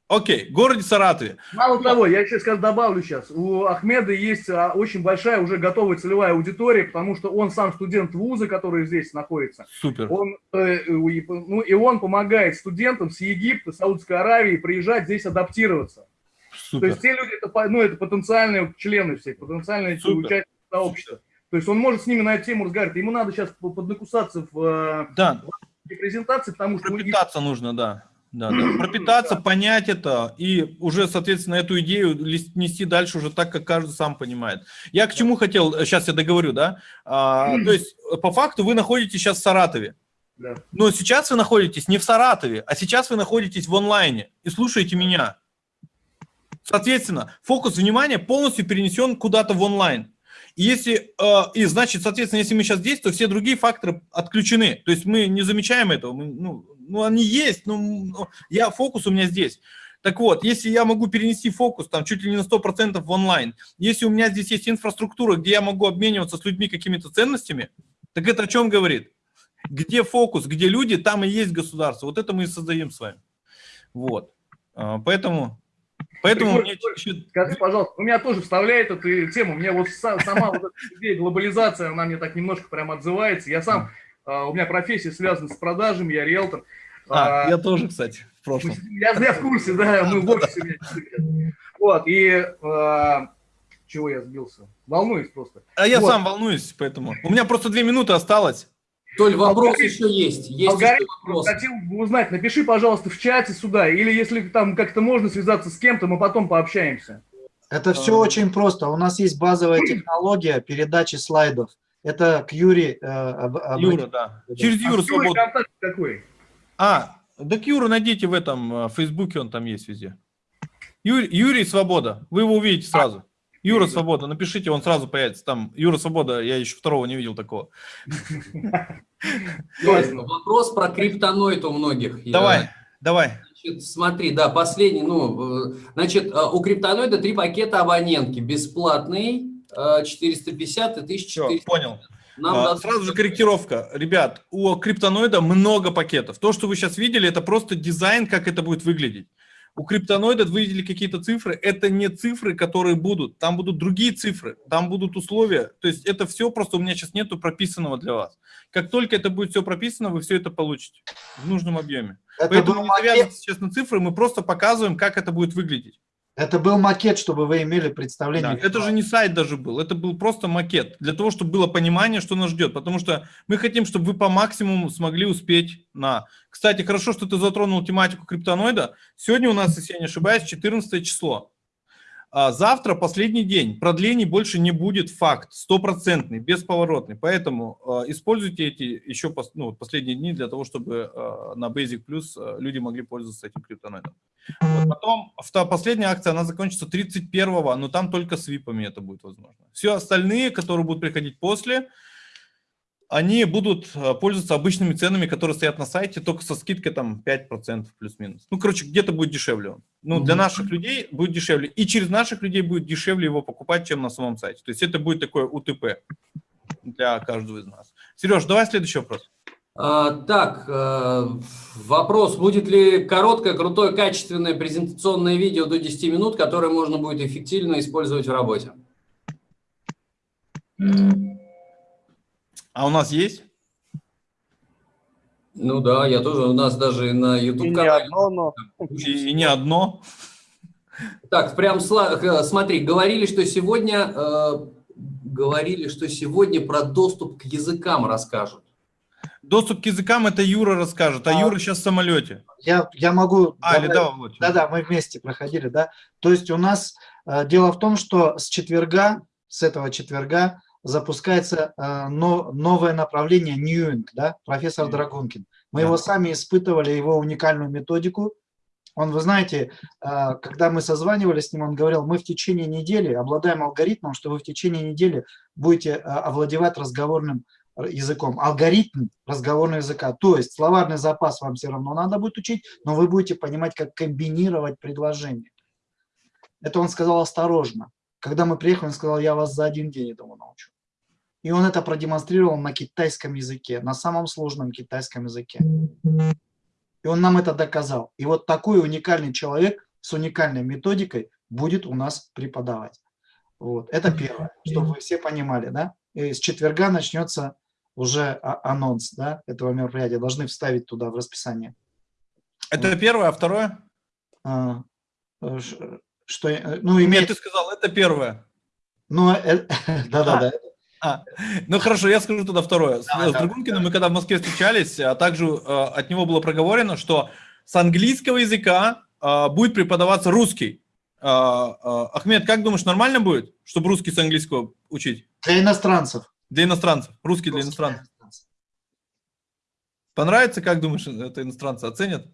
Окей, в городе Саратове. Мало того, я сейчас скажу, добавлю сейчас, у Ахмеда есть а, очень большая уже готовая целевая аудитория, потому что он сам студент вуза, который здесь находится. Супер. Он, э, ну, и он помогает студентам с Египта, Саудовской Аравии приезжать здесь адаптироваться. Супер. То есть те люди, это, ну, это потенциальные члены всех, потенциальные Супер. участники сообщества. То есть он может с ними на эту тему разговаривать. Ему надо сейчас поднакусаться в, э, да. в презентации, потому что... Пропитаться нужно, да да, да. пропитаться, понять это и уже, соответственно, эту идею нести дальше уже так, как каждый сам понимает. Я к чему хотел, сейчас я договорю, да, а, то есть по факту вы находитесь сейчас в Саратове, да. но сейчас вы находитесь не в Саратове, а сейчас вы находитесь в онлайне и слушаете меня. Соответственно, фокус внимания полностью перенесен куда-то в онлайн. Если, э, и значит, соответственно, если мы сейчас здесь, то все другие факторы отключены. То есть мы не замечаем этого, мы, ну, ну, они есть, но ну, я, фокус у меня здесь. Так вот, если я могу перенести фокус там чуть ли не на 100% в онлайн, если у меня здесь есть инфраструктура, где я могу обмениваться с людьми какими-то ценностями, так это о чем говорит? Где фокус, где люди, там и есть государство. Вот это мы и создаем с вами. Вот. А, поэтому... Поэтому мне... Скажи, пожалуйста, у меня тоже вставляет эту тему. Мне вот сама вот эта идея глобализация, она мне так немножко прям отзывается. Я сам а, у меня профессия связана с продажами, я риэлтор. А, а, я тоже, кстати, в прошлом. Я, я в курсе, да, мы в офисе. Вот, и а, чего я сбился? Волнуюсь просто. А я вот. сам волнуюсь, поэтому. У меня просто две минуты осталось. Толь, вопрос алгоритм, еще есть. есть алгоритм, вопрос. Хотел бы узнать, напиши, пожалуйста, в чате сюда, или если там как-то можно связаться с кем-то, мы потом пообщаемся. Это все а... очень просто. У нас есть базовая технология передачи слайдов. Это к Юре. Э, об, об... Юра, да. Через Юру а свободно. какой? А, да к Юру найдите в этом в э, Фейсбуке, он там есть везде. Юрий, Юрий Свобода, вы его увидите сразу. Юра Свобода, напишите, он сразу появится. Там Юра Свобода, я еще второго не видел такого. Вопрос про криптоноид у многих. Давай, давай. Значит, смотри, да, последний, ну, э, значит, у криптоноида три пакета абонентки. Бесплатный, э, 450 и Все, 1400. понял. Нам А, надо- Сразу же корректировка. Ребят, у криптоноида много пакетов. То, что вы сейчас видели, это просто дизайн, как это будет выглядеть. У криптоноида вы видели какие-то цифры. Это не цифры, которые будут. Там будут другие цифры. Там будут условия. То есть это все просто у меня сейчас нету прописанного для вас. Как только это будет все прописано, вы все это получите в нужном объеме. Это Поэтому не завязывайтесь сейчас на цифры, мы просто показываем, как это будет выглядеть. Это был макет, чтобы вы имели Да, представление. Это же не сайт даже был, это был просто макет, для того, чтобы было понимание, что нас ждет, потому что мы хотим, чтобы вы по максимуму смогли успеть на... Кстати, хорошо, что ты затронул тематику криптоноида. Сегодня у нас, если я не ошибаюсь, 14 число. А завтра последний день, продлений больше не будет, факт, стопроцентный, бесповоротный. Поэтому э, используйте эти еще ну, последние дни для того, чтобы э, на Basic Plus э, люди могли пользоваться этим криптоноидом. Вот потом, последняя акция, она закончится 31-го, но там только с випами это будет возможно. Все остальные, которые будут приходить после, они будут э, пользоваться обычными ценами, которые стоят на сайте, только со скидкой там 5% плюс-минус. Ну, короче, где-то будет дешевле он. Ну, для Мгм. наших людей будет дешевле. И через наших людей будет дешевле его покупать, чем на самом сайте. То есть это будет такое УТП для каждого из нас. Сереж, давай следующий вопрос. А, так, э, вопрос, будет ли короткое, крутое, качественное презентационное видео до 10 минут, которое можно будет эффективно использовать в работе? А у нас есть? Ну да, я тоже, у нас даже на И YouTube не канале. одно, но... И, и не одно. Так, прям э, смотри, говорили, что сегодня э, говорили, что сегодня про доступ к языкам расскажут. Доступ к языкам это Юра расскажет, а А. Юра сейчас в самолете. Я, я могу... А, или да, Володь? Да-да, мы вместе проходили, да. То есть у нас э, дело в том, что с четверга, с этого четверга запускается э, но- новое направление Ньюинг, да, профессор. Драгункин. Мы Да. его сами испытывали, его уникальную методику. Он, вы знаете, э, когда мы созванивались с ним, он говорил, мы в течение недели обладаем алгоритмом, что вы в течение недели будете э, овладевать разговорным языком. Алгоритм разговорного языка. То есть словарный запас вам все равно надо будет учить, но вы будете понимать, как комбинировать предложения. Это он сказал осторожно. Когда мы приехали, он сказал, я вас за один день этому научу. И он это продемонстрировал на китайском языке, на самом сложном китайском языке. И он нам это доказал. И вот такой уникальный человек с уникальной методикой будет у нас преподавать. Вот. Это первое, чтобы вы все понимали. Да? И с четверга начнется уже а- анонс да, этого мероприятия. Должны вставить туда в расписание. Это первое, а второе? А, э, что, э, ну, Нет, имеет, ты сказал, это первое. ну, э, да-да-да. А, ну хорошо, я скажу тогда второе. С, Давай, с давай, Драгункиным мы когда в Москве встречались, а также э, от него было проговорено, что с английского языка э, будет преподаваться русский. Э, э, Ахмед, как думаешь, нормально будет, чтобы русский с английского учить? Для иностранцев. Для иностранцев, русский для Русский иностранцев. иностранцев. Понравится, как думаешь, это иностранцы оценят?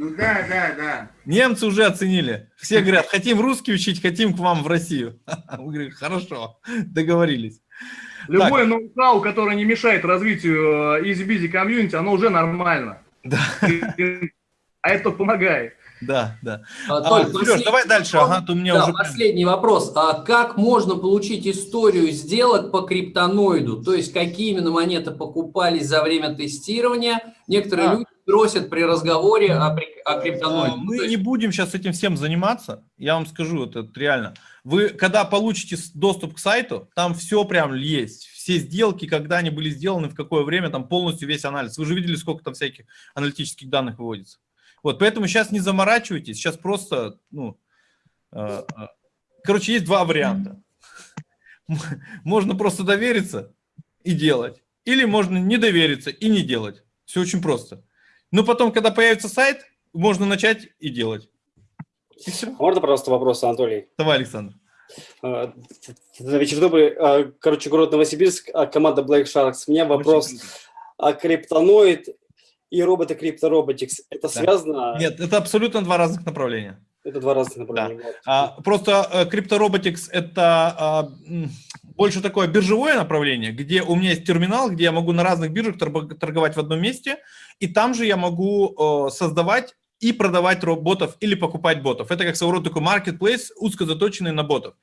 Ну да, да, да. Немцы уже оценили. Все говорят, хотим русский учить, хотим к вам в Россию. Мы говорим, хорошо, договорились. Любое ноу-хау, которое не мешает развитию э, easy-busy комьюнити, оно уже нормально. Да. А это помогает. Да, да. А, А, Толь, Сереж, последний давай дальше, вопрос. ага, у меня Да, уже... последний вопрос. А как можно получить историю сделок по криптоноиду? То есть, какие именно монеты покупались за время тестирования? Некоторые А. люди просят при разговоре о, о А, криптоноиде. Мы то не есть, будем сейчас этим всем заниматься, я вам скажу, это реально. Вы, когда получите доступ к сайту, там все прям есть. Все сделки, когда они были сделаны, в какое время, там полностью весь анализ. Вы же видели, сколько там всяких аналитических данных выводится. Вот, поэтому сейчас не заморачивайтесь, сейчас просто, ну, э, э, короче, есть два варианта. Можно просто довериться и делать, или можно не довериться и не делать. Все очень просто. Но потом, когда появится сайт, можно начать и делать. И все. Можно, пожалуйста, вопрос, Анатолий? Давай, Александр. А, Вечер добрый. Короче, город Новосибирск, а, команда Black Sharks. У меня вопрос. А криптоноид и роботы криптороботикс, это связано? Нет, это абсолютно два разных направления. Это два разных направления. Вот. А, просто э, CryptoRobotics это а, больше такое биржевое направление, где у меня есть терминал, где я могу на разных биржах торго- торговать в одном месте, и там же я могу э, создавать и продавать ро- ботов или покупать ботов. Это как своего рода такой marketplace, узко заточенный на ботов.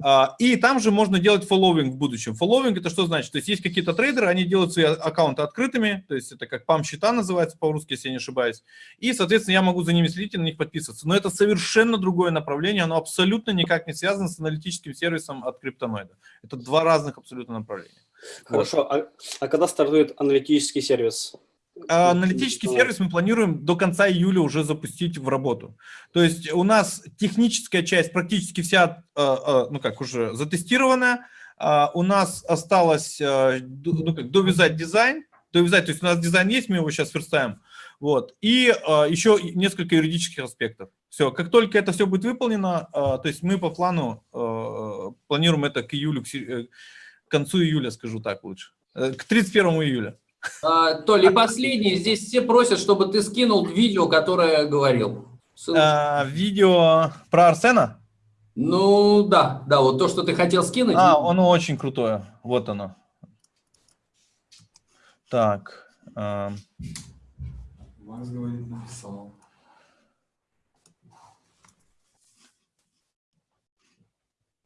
А, И там же можно делать фолловинг в будущем. Фолловинг это что значит? То есть есть какие-то трейдеры, они делают свои аккаунты открытыми, то есть это как пам-счета называется по-русски, если я не ошибаюсь. И, соответственно, я могу за ними следить и на них подписываться. Но это совершенно другое направление, оно абсолютно никак не связано с аналитическим сервисом от криптоноида. Это два разных абсолютно направления. Хорошо. А, а когда стартует аналитический сервис? А Аналитический сервис мы планируем до конца июля уже запустить в работу. То есть у нас техническая часть практически вся, э, э, ну как, уже затестирована. У нас осталось э, ну, как, довязать дизайн, довязать, то есть у нас дизайн есть, мы его сейчас верстаем. Вот. И э, еще несколько юридических аспектов. Все, как только это все будет выполнено, э, то есть мы по плану э, планируем это к июлю, к э, концу июля, скажу так лучше, Э, к 31 июля. А, Толь, и последний. Здесь все просят, чтобы ты скинул видео, которое говорил. А, видео про Арсена? Ну, да, да, вот то, что ты хотел скинуть. А, оно очень крутое. Вот оно. Так. а, Макс говорит, написал.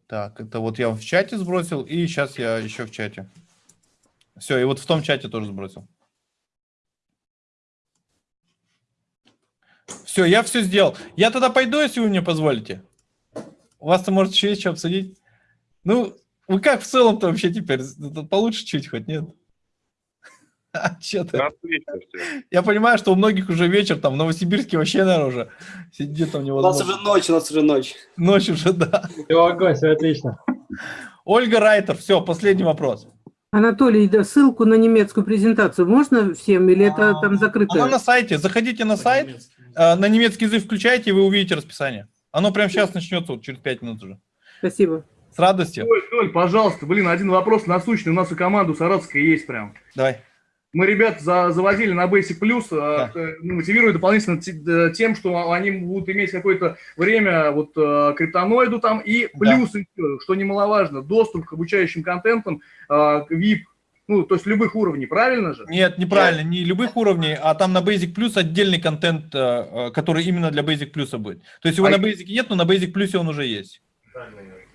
Так, это вот я в чате сбросил, и сейчас я еще в чате. Все, и вот в том чате тоже сбросил. Все, я все сделал. Я тогда пойду, если вы мне позволите. У вас-то, может, еще есть что обсудить? Ну, вы как в целом-то вообще теперь? Получше чуть хоть, нет? А, что ты? Я понимаю, что у многих уже вечер, там, в Новосибирске вообще, наверное, уже сидит там У нас уже ночь, у нас уже ночь. Ночь уже, да. Все, огонь, все отлично. Ольга Райтер, все, последний вопрос. Анатолий, да, ссылку на немецкую презентацию можно всем или это там Она закрытая? на сайте. Заходите на сайт, э, на немецкий язык включайте, и вы увидите расписание. Оно прямо сейчас начнется, вот через 5 минут уже. Спасибо. С радостью. Толь, Толь, пожалуйста, блин, один вопрос насущный. У нас и команда саратовская есть прям. Давай. Мы ребят за- завозили на Basic Plus, э, э, ну, мотивируя дополнительно те- э, тем, что они будут иметь какое-то время вот э, криптоноиду там, и плюс, еще, что немаловажно, доступ к обучающим контентам, э, к VIP, ну, то есть любых уровней, правильно же? Нет, неправильно, не любых уровней, а там на Basic Plus отдельный контент, который именно для Basic Plus будет. То есть его А на Basic нет, но на Basic Plus он уже есть.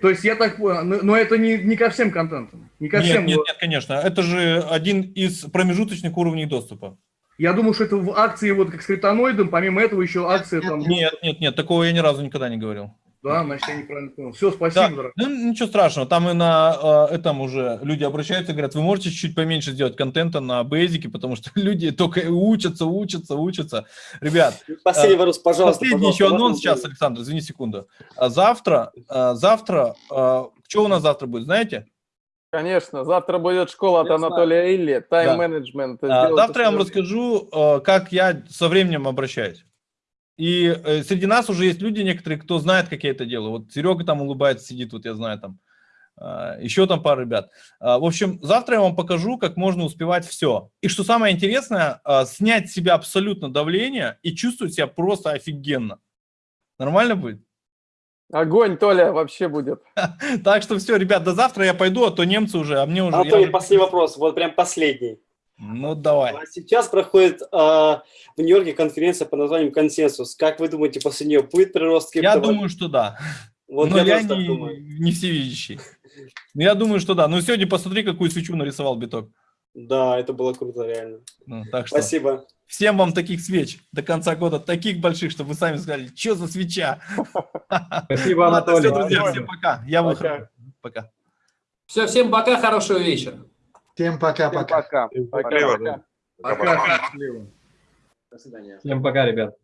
То есть я так понял, но, это не, не ко всем контентам, не ко Нет, всем. нет, нет, конечно. Это же один из промежуточных уровней доступа. Я думаю, что это в акции вот как с криптоноидом, помимо этого еще акция там... Нет, нет, нет, такого я ни разу никогда не говорил. Да, значит, я неправильно понял. Все, спасибо, Да. дорогой. Ну, ничего страшного, там и на э, этом уже люди обращаются и говорят, вы можете чуть поменьше сделать контента на бейзике, потому что люди только учатся, учатся, учатся. Ребят, Последний э, вопрос, пожалуйста. последний пожалуйста, еще анонс сейчас, Александр, извини секунду. А Завтра, э, завтра, э, что у нас завтра будет, знаете? Конечно, завтра будет школа от Я знаю. Анатолия Илли, Да. тайм-менеджмент. А, Сделайте Завтра я вам расскажу, э, как я со временем обращаюсь. И э, среди нас уже есть люди некоторые, кто знает, как я это делаю. Вот Серега там улыбается, сидит, вот я знаю там. А, Еще там пара ребят. А, В общем, завтра я вам покажу, как можно успевать все. И что самое интересное, а, снять с себя абсолютно давление и чувствовать себя просто офигенно. Нормально будет? Огонь, Толя, вообще будет. Так что все, ребят, до завтра я пойду, а то немцы уже, а мне уже... я Анатолий, уже- последний вопрос, вот прям последний. Ну, давай. А Сейчас проходит а, в Нью-Йорке конференция под названием «Консенсус». Как вы думаете, после нее будет прирост Я криптовалют? думаю, что да. Вот Но я, я, не, думаю. не всевидящий. Я думаю, что да. Ну, сегодня посмотри, какую свечу нарисовал биток. Да, это было круто, реально. Ну, так что Спасибо. всем вам таких свеч до конца года, таких больших, чтобы вы сами сказали, что за свеча. Спасибо, Анатолий. все, друзья, всем пока. Я выхожу. Пока. Все, всем пока, хорошего вечера. Всем пока-пока. Пока. Пока. Пока. Счастливо. До свидания. Всем пока, ребят.